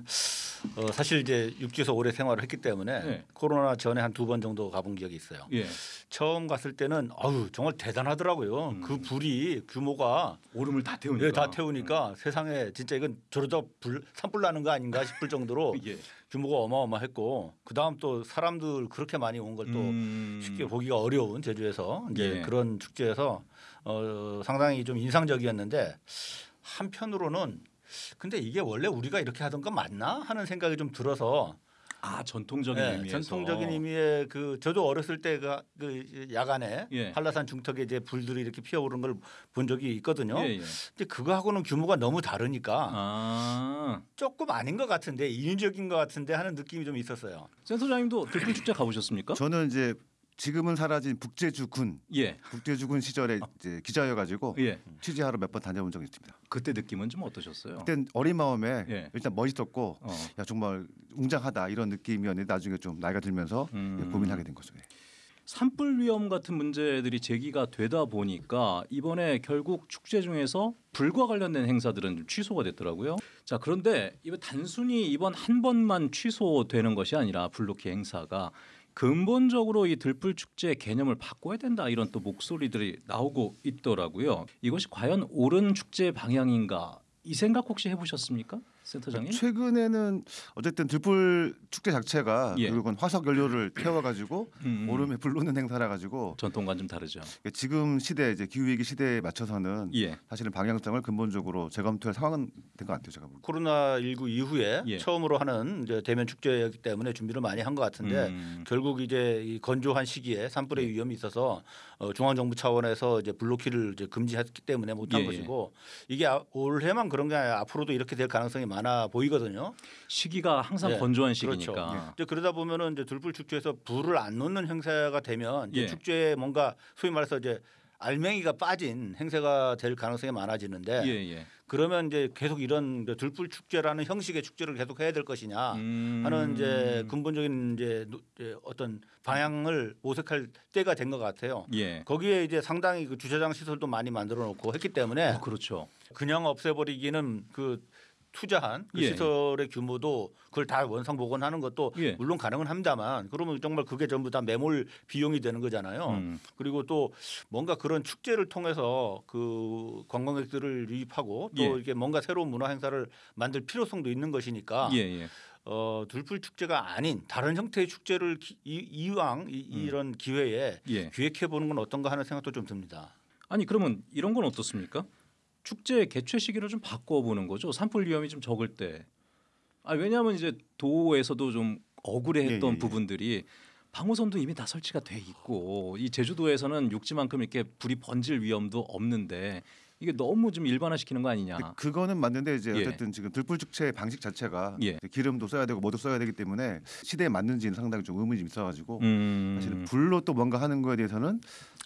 어, 사실 이제 육지에서 오래 생활을 했기 때문에 예. 코로나 전에 한 두 번 정도 가본 기억이 있어요. 예. 처음 갔을 때는 아유 정말 대단하더라고요. 그 불이 규모가 오름을 다 태우니까. 예, 다 태우니까 세상에 진짜 이건 저러다 불 산불 나는 거 아닌가 싶을 정도로 예. 규모가 어마어마했고 그 다음 또 사람들 그렇게 많이 온 걸또 쉽게 보기가 어려운 제주에서 이제 음. 예. 그런 축제에서 어, 상당히 좀 인상적이었는데 한편으로는 근데 이게 원래 우리가 이렇게 하던 거 맞나 하는 생각이 좀 들어서 아 전통적인 네, 의미에서 전통적인 의미의 그 저도 어렸을 때가 그 야간에 예. 한라산 중턱에 이제 불들이 이렇게 피어오른 걸본 적이 있거든요. 예, 예. 근데 그거하고는 규모가 너무 다르니까 아. 조금 아닌 것 같은데 인위적인 것 같은데 하는 느낌이 좀 있었어요. 센터장님도 들불 축제 가보셨습니까? 저는 이제 지금은 사라진 북제주군, 예. 북제주군 시절에 이제 기자여가지고 예. 취재하러 몇 번 다녀본 적이 있습니다. 그때 느낌은 좀 어떠셨어요? 그땐 어린 마음에 예. 일단 멋있었고 어. 야 정말 웅장하다 이런 느낌이었는데 나중에 좀 나이가 들면서 음. 예, 고민하게 된 거죠. 예. 산불 위험 같은 문제들이 제기가 되다 보니까 이번에 결국 축제 중에서 불과 관련된 행사들은 좀 취소가 됐더라고요. 자 그런데 이번 단순히 이번 한 번만 취소되는 것이 아니라 불로키 행사가 근본적으로 이 들불 축제 개념을 바꿔야 된다 이런 또 목소리들이 나오고 있더라고요. 이것이 과연 옳은 축제 방향인가 이 생각 혹시 해보셨습니까, 센터장님? 최근에는 어쨌든 들불 축제 자체가 예. 결국은 화석 연료를 태워가지고 음. 오름에 불르는 행사라 가지고 전통과 좀 다르죠. 지금 시대 이제 기후 위기 시대에 맞춰서는 예. 사실은 방향성을 근본적으로 재검토할 상황은 된 것 같아요. 제가 보기엔. 코로나 19 이후에 예. 처음으로 하는 이제 대면 축제였기 때문에 준비를 많이 한 것 같은데 음. 결국 이제 이 건조한 시기에 산불의 위험이 있어서 어, 중앙 정부 차원에서 이제 블로키를 이제 금지했기 때문에 못한 예, 예. 것이고 이게 아- 올해만 그런 게 아니라 앞으로도 이렇게 될 가능성이 많아 보이거든요. 시기가 항상 네, 건조한 그렇죠. 시기니까. 이제 그러다 보면은 이제 들불 축제에서 불을 안 놓는 행사가 되면 이제 예. 축제에 뭔가 소위 말해서 이제 알맹이가 빠진 행사가 될 가능성이 많아지는데 예, 예. 그러면 이제 계속 이런 들불 축제라는 형식의 축제를 계속 해야 될 것이냐 음. 하는 이제 근본적인 이제, 어떤 방향을 모색할 때가 된 것 같아요. 예. 거기에 이제 상당히 그 주차장 시설도 많이 만들어 놓고 했기 때문에 그렇죠. 그냥 없애버리기는 그 투자한 그 예. 시설의 규모도 그걸 다 원상 복원하는 것도 예. 물론 가능은 합니다만 그러면 정말 그게 전부 다 매몰 비용이 되는 거잖아요. 음. 그리고 또 뭔가 그런 축제를 통해서 그 관광객들을 유입하고 또 예. 이렇게 뭔가 새로운 문화 행사를 만들 필요성도 있는 것이니까 예, 예. 어, 둘불 축제가 아닌 다른 형태의 축제를 기, 이, 이왕 이, 이런 기회에 음. 예. 기획해 보는 건 어떤가 하는 생각도 좀 듭니다. 아니 그러면 이런 건 어떻습니까? 축제 개최 시기를 좀 바꿔보는 거죠. 산불 위험이 좀 적을 때. 아 왜냐하면 이제 도에서도 좀 억울해했던 예, 예, 예. 부분들이 방호선도 이미 다 설치가 돼 있고 이 제주도에서는 육지만큼 이렇게 불이 번질 위험도 없는데 이게 너무 좀 일반화시키는 거 아니냐. 그거는 맞는데 이제 예. 어쨌든 지금 들불 축제 방식 자체가 예. 기름도 써야 되고 뭐도 써야 되기 때문에 시대에 맞는지는 상당히 좀 의문이 좀 있어가지고 음. 사실은 불로 또 뭔가 하는 거에 대해서는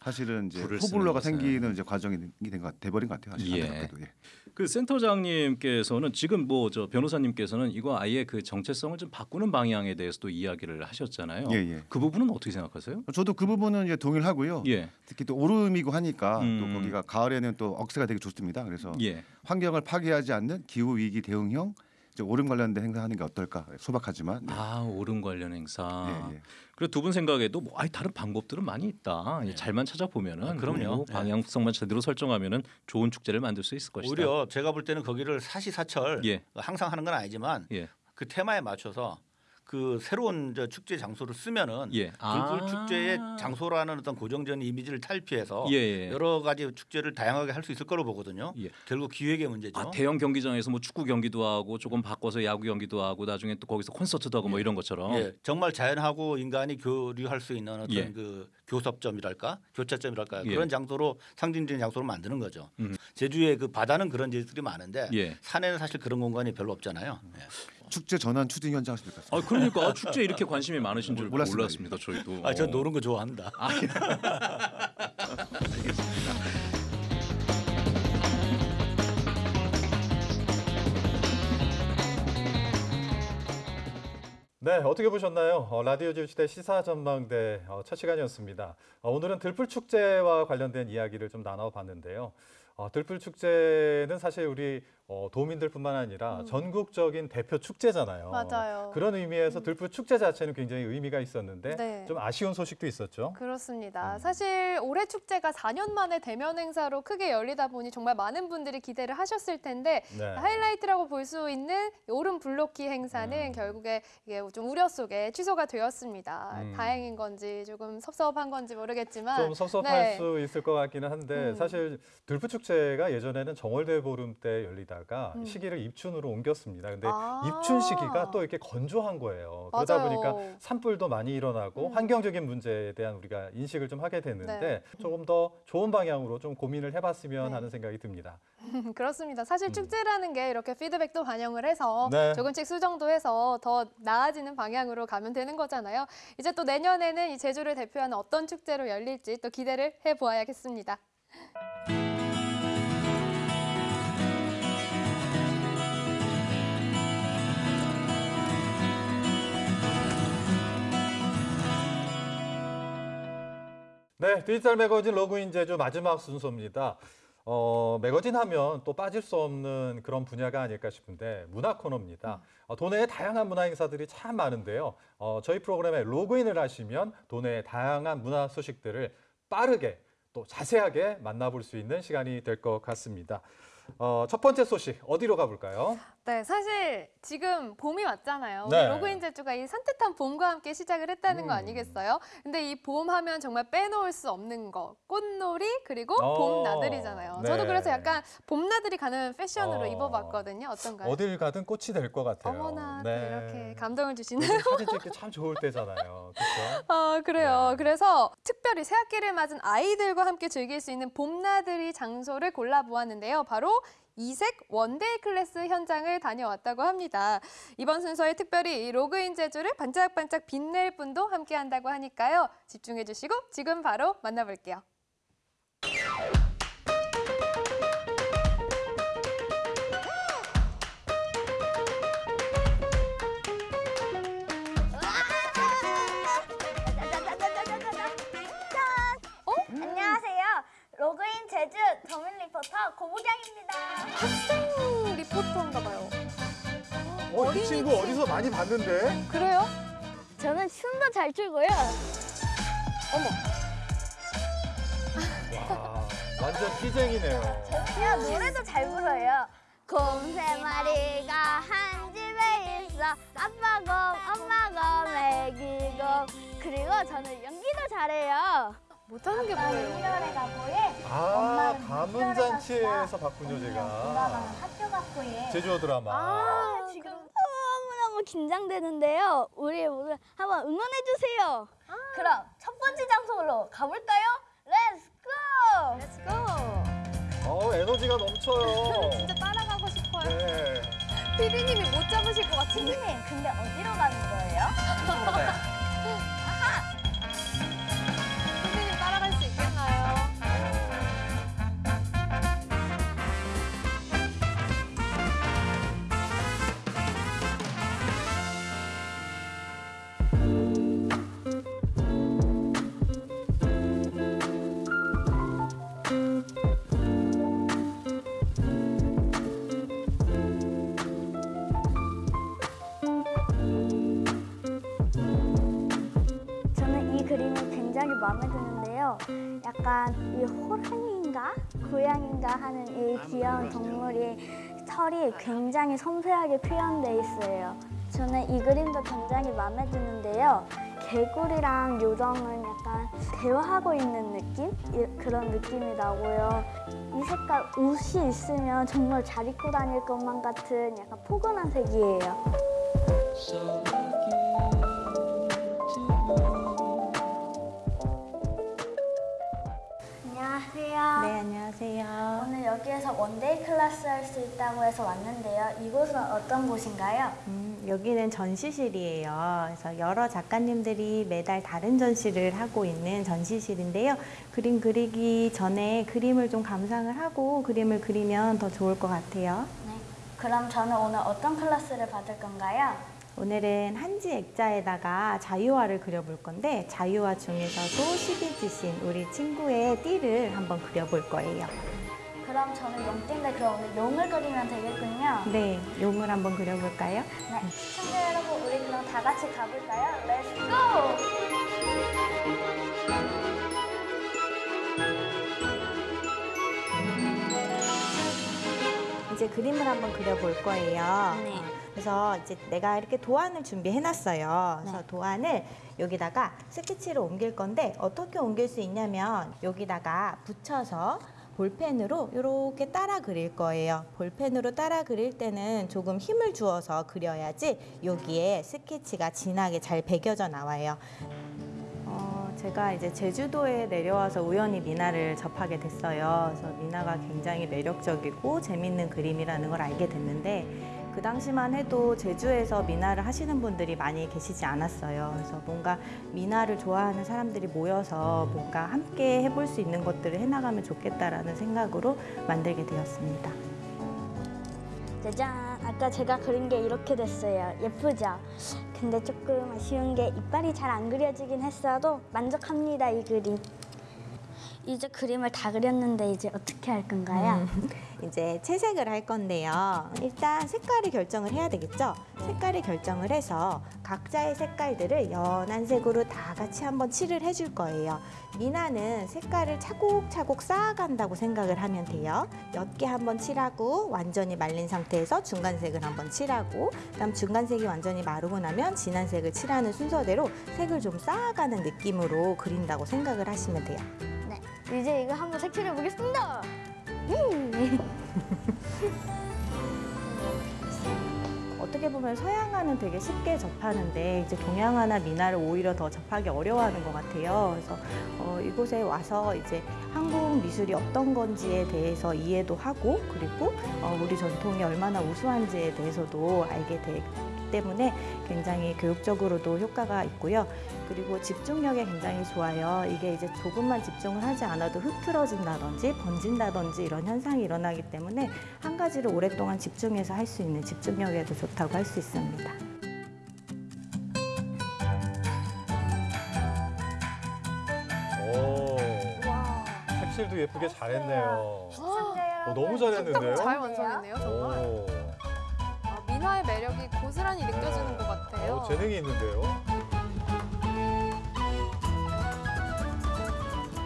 사실은 이제 호불호가. 생기는 이제 과정이 된 것, 돼버린 것 같아요. 사실 예. 안타깝게도. 예. 그 센터장님께서는 지금 뭐 저 변호사님께서는 이거 아예 그 정체성을 좀 바꾸는 방향에 대해서도 이야기를 하셨잖아요. 예, 예. 그 부분은 어떻게 생각하세요? 저도 그 부분은 이제 동일하고요. 예. 특히 또 오름이고 하니까 음. 또 거기가 가을에는 또 억새가 되게 좋습니다. 그래서 예. 환경을 파괴하지 않는 기후 위기 대응형 오름 관련된 행사하는 게 어떨까 소박하지만 네. 아 오름 관련 행사. 예, 예. 그리고 두 분 생각에도 뭐 아니 다른 방법들은 많이 있다. 예, 잘만 찾아보면은 아, 그럼요. 뭐 방향성만 제대로 설정하면은 좋은 축제를 만들 수 있을 것이다. 오히려 제가 볼 때는 거기를 사시사철 예. 항상 하는 건 아니지만 예. 그 테마에 맞춰서 그 새로운 저 축제 장소를 쓰면은 예. 불불 아. 축제의 장소라는 어떤 고정적인 이미지를 탈피해서 예, 예. 여러 가지 축제를 다양하게 할 수 있을 거로 보거든요. 예. 결국 기획의 문제죠. 아, 대형 경기장에서 뭐 축구 경기도 하고 조금 바꿔서 야구 경기도 하고 나중에 또 거기서 콘서트도 하고 뭐 이런 것처럼 예, 정말 자연하고 인간이 교류할 수 있는 어떤 예. 그 교섭점이랄까 교차점이랄까 예. 그런 장소로 상징적인 장소로 만드는 거죠. 음. 제주의 그 바다는 그런 제주들이 많은데 예. 산에는 사실 그런 공간이 별로 없잖아요. 예. 축제 전환 추진 현장 하실 것 같습니다. 아 그러니까 축제 이렇게 관심이 많으신 줄 몰랐습니다. 몰랐습니다. 저희도. 아, 저 어. 노는 거 좋아합니다. 아, 네, 어떻게 보셨나요? 어, 라디오 지시대 시사 전망대 어, 첫 시간이었습니다. 어, 오늘은 들풀 축제와 관련된 이야기를 좀 나눠봤는데요. 어, 들풀 축제는 사실 우리 어, 도민들뿐만 아니라 전국적인 대표 축제잖아요. 맞아요. 그런 의미에서 들풀 축제 자체는 굉장히 의미가 있었는데 네. 좀 아쉬운 소식도 있었죠. 그렇습니다. 사실 올해 축제가 4년 만에 대면 행사로 크게 열리다 보니 정말 많은 분들이 기대를 하셨을 텐데 네. 하이라이트라고 볼 수 있는 오름 블로키 행사는 결국에 이게 좀 우려 속에 취소가 되었습니다. 음. 다행인 건지 조금 섭섭한 건지 모르겠지만 좀 섭섭할 네. 수 있을 것 같기는 한데 음. 사실 들풀 축제가 예전에는 정월대 보름 때 열리다 가 음. 시기를 입춘으로 옮겼습니다. 근데 아. 입춘 시기가 또 이렇게 건조한 거예요. 그러다 맞아요. 음. 보니까 산불도 많이 일어나고 환경적인 문제에 대한 우리가 인식을 좀 하게 됐는데 네. 조금 더 좋은 방향으로 좀 고민을 해봤으면 하는 생각이 듭니다. 그렇습니다. 사실 축제라는 게 이렇게 피드백도 반영을 해서 음. 네. 조금씩 수정도 해서 더 나아지는 방향으로 가면 되는 거잖아요. 이제 또 내년에는 이 제주를 대표하는 어떤 축제로 열릴지 또 기대를 해보아야겠습니다. 네, 디지털 매거진 로그인 제주 마지막 순서입니다. 어, 매거진 하면 또 빠질 수 없는 그런 분야가 아닐까 싶은데 문화 코너입니다. 어, 도내에 다양한 문화 행사들이 참 많은데요. 어, 저희 프로그램에 로그인을 하시면 도내의 다양한 문화 소식들을 빠르게 또 자세하게 만나볼 수 있는 시간이 될 것 같습니다. 어, 첫 번째 소식 어디로 가볼까요? 네, 사실 지금 봄이 왔잖아요. 네. 우리 로그인 제주가 이 산뜻한 봄과 함께 시작을 했다는 음. 거 아니겠어요? 근데 이 봄 하면 정말 빼놓을 수 없는 거, 꽃놀이 그리고 어, 봄 나들이잖아요. 저도 네. 그래서 약간 봄 나들이 가는 패션으로 어. 입어봤거든요. 어떤가요? 어딜 가든 꽃이 될 것 같아요. 어머나 또 네. 이렇게 감동을 주시네요. 사진 찍기 참 좋을 때잖아요. 그렇죠? 아, 그래요. 그래서 특별히 새학기를 맞은 아이들과 함께 즐길 수 있는 봄 나들이 장소를 골라보았는데요. 바로 이색 one-day class 현장을 다녀왔다고 합니다. 이번 순서에 특별히 이 로그인 제주를 반짝반짝 빛낼 분도 함께 한다고 하니까요. 집중해 주시고 지금 바로 만나볼게요. 제주 더민 리포터 고부경입니다. 학생 리포터인가 봐요. 어, 이 친구 어디서 많이 봤는데? 그래요? 저는 춤도 잘 추고요. 어머. 와, 완전 피쟁이네요. 야, 노래도 잘 불어요. 곰 세 마리가 한 집에 있어. 아빠 곰, 엄마 곰, 애기 곰. 그리고 저는 연기도 잘해요. 못하는 게 뭐예요? 일월에 가고에 아, 가문잔치에서 엄마는 박군효제가 학교 가고에 제주어 드라마. 아, 지금 너무너무 긴장되는데요. 우리 모두 한번 응원해 주세요. 그럼 첫 번째 장소로 가볼까요? 렛츠 고! 렛츠 고! 어, 에너지가 넘쳐요. 진짜 따라가고 싶어요. 네. 피디님이 못 잡으실 것 같은데. 피디님, 근데 어디로 가는 거예요? 마음에 드는데요. 약간 이 호랑이인가 고양인가 하는 이 귀여운 동물이 털이 굉장히 섬세하게 표현돼 있어요. 저는 이 그림도 굉장히 마음에 드는데요. 개구리랑 요정은 약간 대화하고 있는 느낌? 이- 그런 느낌이 나고요. 이 색깔 옷이 있으면 정말 잘 입고 다닐 것만 같은 약간 포근한 색이에요. 안녕하세요. 네, 안녕하세요. 오늘 여기에서 one-day class 할 수 있다고 해서 왔는데요. 이곳은 어떤 곳인가요? 음, 여기는 전시실이에요. 그래서 여러 작가님들이 매달 다른 전시를 하고 있는 전시실인데요. 그림 그리기 전에 그림을 좀 감상을 하고 그림을 그리면 더 좋을 것 같아요. 네. 그럼 저는 오늘 어떤 class를 받을 건가요? 오늘은 한지 액자에다가 자유화를 그려볼 건데 자유화 중에서도 12지신 우리 친구의 띠를 한번 그려볼 거예요. 그럼 저는 용띠인데 그럼 오늘 용을 그리면 되겠군요. 네, 용을 한번 그려볼까요? 네. 시청자 여러분, 우리 그럼 다 같이 가볼까요? Let's go! 이제 그림을 한번 그려볼 거예요. 네. 어, 그래서 이제 내가 이렇게 도안을 준비해놨어요. 그래서 네. 도안을 여기다가 스케치로 옮길 건데 어떻게 옮길 수 있냐면 여기다가 붙여서 볼펜으로 이렇게 따라 그릴 거예요. 볼펜으로 따라 그릴 때는 조금 힘을 주어서 그려야지 여기에 스케치가 진하게 잘 배겨져 나와요. 어, 제가 이제 제주도에 내려와서 우연히 미나를 접하게 됐어요. 그래서 미나가 굉장히 매력적이고 재밌는 그림이라는 걸 알게 됐는데 그 당시만 해도 제주에서 미나를 하시는 분들이 많이 계시지 않았어요. 그래서 뭔가 미나를 좋아하는 사람들이 모여서 뭔가 함께 해볼 수 있는 것들을 해나가면 좋겠다라는 생각으로 만들게 되었습니다. 짜잔! 아까 제가 그린 게 이렇게 됐어요. 예쁘죠? 근데 조금 아쉬운 게 이빨이 잘 안 그려지긴 했어도 만족합니다, 이 그림. 이제 그림을 다 그렸는데 이제 어떻게 할 건가요? 음, 이제 채색을 할 건데요. 일단 색깔을 결정을 해야 되겠죠? 색깔을 결정을 해서 각자의 색깔들을 연한 색으로 다 같이 한번 칠을 해줄 거예요. 미나는 색깔을 차곡차곡 쌓아간다고 생각을 하면 돼요. 옅게 한번 칠하고 완전히 말린 상태에서 중간색을 한번 칠하고 그다음 중간색이 완전히 마르고 나면 진한 색을 칠하는 순서대로 색을 좀 쌓아가는 느낌으로 그린다고 생각을 하시면 돼요. 네. 이제 이거 한번 색칠해 보겠습니다. 음. 어떻게 보면 서양화는 되게 쉽게 접하는데 이제 동양화나 미나를 오히려 더 접하기 어려워하는 것 같아요. 그래서 어, 이곳에 와서 이제 한국 미술이 어떤 건지에 대해서 이해도 하고 그리고 어, 우리 전통이 얼마나 우수한지에 대해서도 알게 되기 때문에 굉장히 교육적으로도 효과가 있고요. 그리고 집중력에 굉장히 좋아요. 이게 이제 조금만 집중을 하지 않아도 흐트러진다든지 번진다든지 이런 현상이 일어나기 때문에 한 가지를 오랫동안 집중해서 할 수 있는 집중력에도 좋다고 할 수 있습니다. 오. 색칠도 예쁘게 잘했네요. 어, 너무 잘했는데요? 잘 완성했네요, 정말. 오. 아, 미나의 매력이 고스란히 느껴지는 것 같아요. 어, 재능이 있는데요.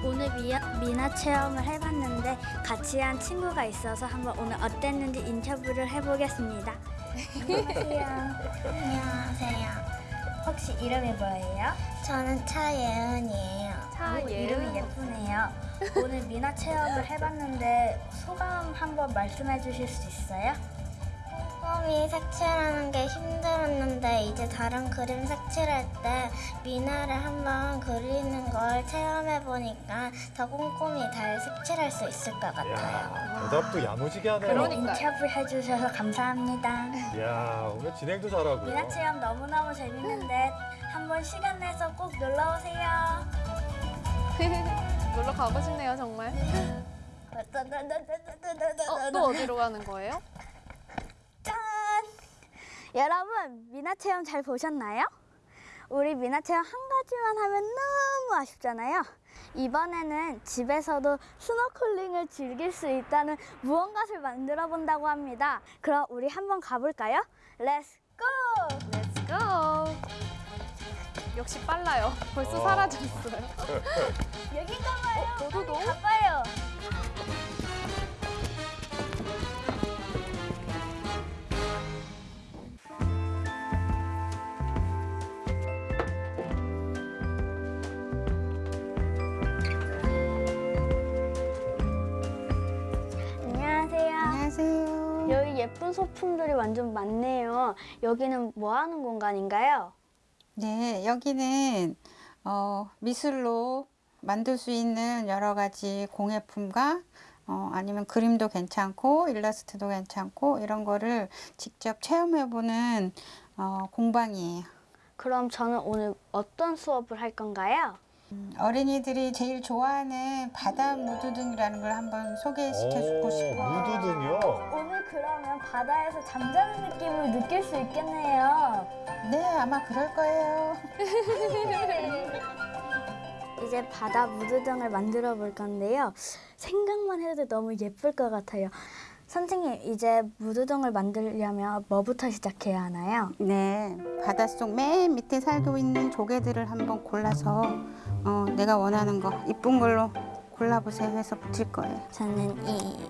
오늘 미야, 미나 체험을 해봤는데 같이 한 친구가 있어서 한번 오늘 어땠는지 인터뷰를 해보겠습니다. 안녕하세요. 안녕하세요. 혹시 이름이 뭐예요? 저는 차예은이에요. 차예은. 이름이 예쁘네요. 오늘 미나 체험을 해봤는데 소감 한번 말씀해 주실 수 있어요? 꼼꼼히 색칠하는 게 힘들었는데 이제 다른 그림 색칠할 때 미나를 한번 그리는 걸 체험해 보니까 더 꼼꼼히 잘 색칠할 수 있을 것 같아요. 야, 대답도 야무지게 하네요. 그런 인터뷰 해주셔서 감사합니다. 이야, 오늘 진행도 잘하고요. 미나 체험 너무너무 재밌는데 한번 시간 내서 꼭 놀러 오세요. 놀러 가고 싶네요, 정말. 어, 또 어디로 가는 거예요? 짠! 여러분, 미나 체험 잘 보셨나요? 우리 미나 체험 한 가지만 하면 너무 아쉽잖아요. 이번에는 집에서도 스노클링을 즐길 수 있다는 무언가를 만들어 본다고 합니다. 그럼 우리 한번 가볼까요? 렛츠 고! 렛츠 고! 역시 빨라요. 벌써 어. 사라졌어요. 여긴가 봐요. 어, 도도도? 가봐요. 안녕하세요. 예쁜 소품들이 완전 많네요. 여기는 뭐 하는 공간인가요? 네, 여기는 어, 미술로 만들 수 있는 여러 가지 공예품과 어, 아니면 그림도 괜찮고 일러스트도 괜찮고 이런 거를 직접 체험해보는 어, 공방이에요. 그럼 저는 오늘 어떤 수업을 할 건가요? 어린이들이 제일 좋아하는 바다 무드등이라는 걸 한번 소개시켜주고 싶어요. 무드등이요? 오늘 그러면 바다에서 잠자는 느낌을 느낄 수 있겠네요. 네, 아마 그럴 거예요. 이제 바다 무드등을 만들어 볼 건데요. 생각만 해도 너무 예쁠 것 같아요. 선생님, 이제 무드등을 만들려면 뭐부터 시작해야 하나요? 네, 바닷속 맨 밑에 살고 있는 조개들을 한번 골라서 어, 내가 원하는 거 이쁜 걸로 골라보세요 해서 붙일 거예요. 저는 이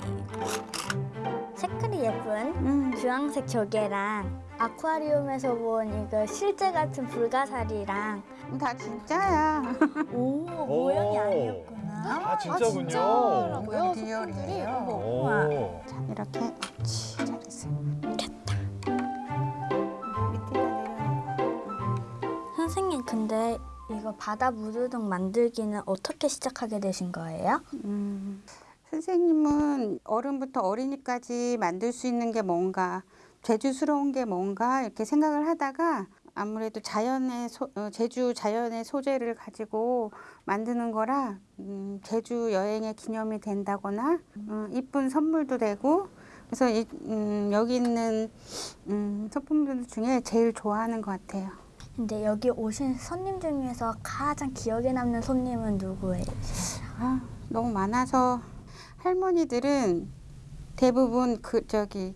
색깔이 예쁜 음. 주황색 조개랑 아쿠아리움에서 본 이거 실제 같은 불가사리랑 다 진짜야. 오, 모양이 아니었구나. 아, 진짜군요. 이건 리얼이에요. 오. 자, 이렇게 옳지, 잘했어요. 선생님, 근데 이거 바다 무드등 만들기는 어떻게 시작하게 되신 거예요? 음, 선생님은 어른부터 어린이까지 만들 수 있는 게 뭔가 제주스러운 게 뭔가 이렇게 생각을 하다가 아무래도 자연의 소, 어, 제주 자연의 소재를 가지고 만드는 거라 음, 제주 여행의 기념이 된다거나 음, 이쁜 선물도 되고 그래서 이, 음, 여기 있는 음, 소품들 중에 제일 좋아하는 것 같아요. 근데 여기 오신 손님 중에서 가장 기억에 남는 손님은 누구예요? 아, 너무 많아서 할머니들은 대부분 그 저기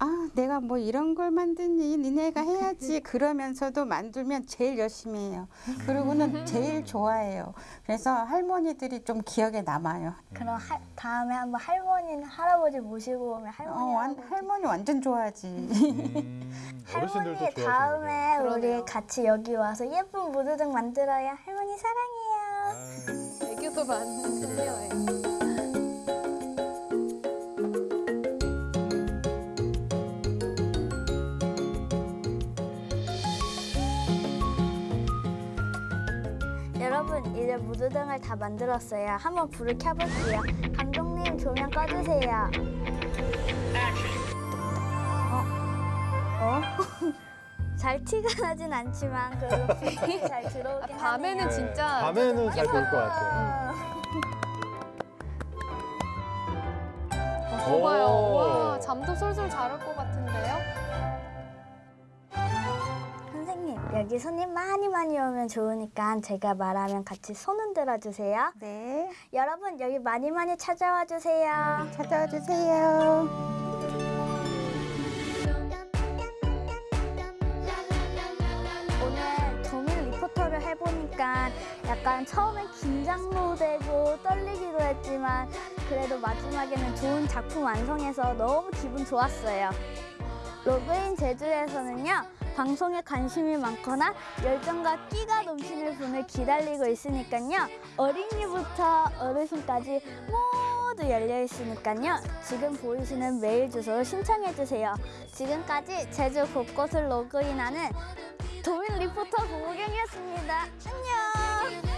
아 내가 뭐 이런 걸 만드니 니네가 해야지 그러면서도 만들면 제일 열심히 해요. 그리고는 제일 좋아해요. 그래서 할머니들이 좀 기억에 남아요. 그럼 하, 다음에 한번 할머니나 할아버지 모시고 오면 할머니 어, 완, 할머니 완전 좋아하지. 어르신들도 할머니 다음에 그러네요. 우리 같이 여기 와서 예쁜 무드등 만들어야 할머니 사랑해요. 애교도 많은데요. 여러분 이제 무드등을 다 만들었어요. 한번 불을 켜볼게요. 감독님 조명 꺼주세요. 어? 어? 잘 티가 나진 않지만 그래도 잘 들어오긴 아, 밤에는 하네요. 진짜 밤에는 잘 보일 것 같아요. 어, 봐요. 오. 와, 잠도 솔솔 잘할 것 같은데요? 선생님 여기 손님 많이 많이 오면 좋으니까 제가 말하면 같이 손 흔들어 주세요. 네. 여러분 여기 많이 많이 찾아와 주세요. 찾아와 주세요 오늘 도민 리포터를 해보니까 약간 처음엔 긴장도 되고 떨리기도 했지만 그래도 마지막에는 좋은 작품 완성해서 너무 기분 좋았어요. 로그인 제주에서는요. 방송에 관심이 많거나 열정과 끼가 넘치는 분을 기다리고 있으니까요. 어린이부터 어르신까지 모두 열려 있으니까요. 지금 보이시는 메일 주소로 신청해 주세요. 지금까지 제주 곳곳을 로그인하는 도민 리포터 고우경이었습니다. 안녕.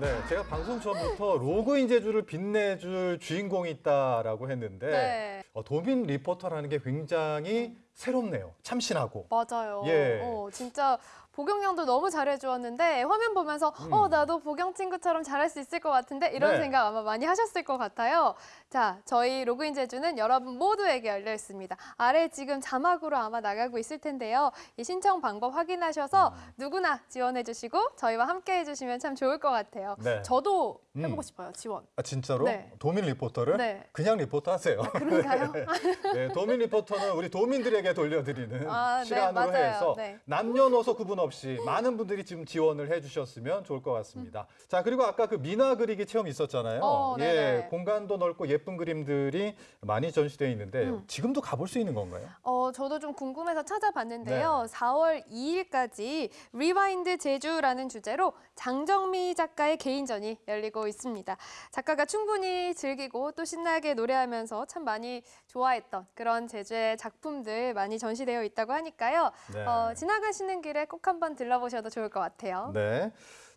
네, 제가 방송 전부터 로그인 제주를 빛내줄 주인공이 있다라고 했는데 네. 어, 도민 리포터라는 게 굉장히 새롭네요. 참신하고. 맞아요. 예. 어, 진짜 보경 양도 너무 잘해주었는데 화면 보면서 음. 어 나도 보경 친구처럼 잘할 수 있을 것 같은데 이런 네. 생각 아마 많이 하셨을 것 같아요. 자, 저희 로그인 제주는 여러분 모두에게 열려 있습니다. 아래 지금 자막으로 아마 나가고 있을 텐데요. 이 신청 방법 확인하셔서 음. 누구나 지원해 주시고 저희와 함께 해주시면 참 좋을 것 같아요. 네. 저도 음. 해보고 싶어요. 지원. 아, 진짜로? 네. 도민 리포터를? 네. 그냥 리포터 하세요. 그런가요? 네, 도민 리포터는 우리 도민들에게 돌려드리는 아, 네, 시간으로 맞아요. 해서 네. 남녀노소 구분 없이 많은 분들이 지금 지원을 해주셨으면 좋을 것 같습니다. 자 그리고 아까 그 민화 그리기 체험 있었잖아요. 어, 예, 네네. 공간도 넓고 예쁜 그림들이 많이 전시되어 있는데 음. 지금도 가볼 수 있는 건가요? 어, 저도 좀 궁금해서 찾아봤는데요. 네. 4월 2일까지 Rewind 제주라는 주제로 장정미 작가의 개인전이 열리고 있습니다. 작가가 충분히 즐기고 또 신나게 노래하면서 참 많이 좋아했던 그런 제주의 작품들 많이 전시되어 있다고 하니까요. 네. 어, 지나가시는 길에 꼭 한번 들러보셔도 좋을 것 같아요. 네.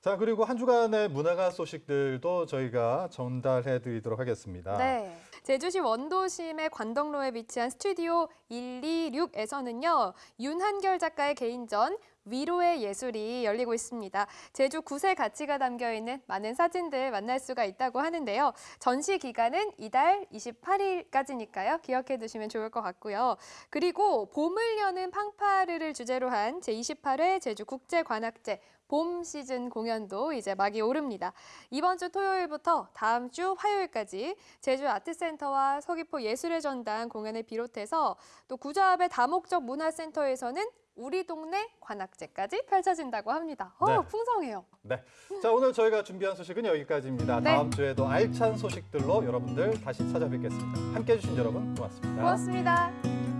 자 그리고 한 주간의 문화가 소식들도 저희가 전달해 드리도록 하겠습니다. 네. 제주시 원도심의 관덕로에 위치한 스튜디오 126에서는요. 윤한결 작가의 개인전 위로의 예술이 열리고 있습니다. 제주 구세 가치가 담겨 있는 많은 사진들 만날 수가 있다고 하는데요. 전시 기간은 이달 28일까지니까요. 기억해 두시면 좋을 것 같고요. 그리고 봄을 여는 팡파르를 주제로 한 제28회 제주 국제관악제 봄 시즌 공연도 이제 막이 오릅니다. 이번 주 토요일부터 다음 주 화요일까지 제주 아트센터와 서귀포 예술의 전당 공연을 비롯해서 또 구좌읍의 다목적 문화센터에서는 우리 동네 관악제까지 펼쳐진다고 합니다. 어, 네. 풍성해요. 네. 자 오늘 저희가 준비한 소식은 여기까지입니다. 네. 다음 주에도 알찬 소식들로 여러분들 다시 찾아뵙겠습니다. 함께 해 주신 여러분 고맙습니다. 고맙습니다.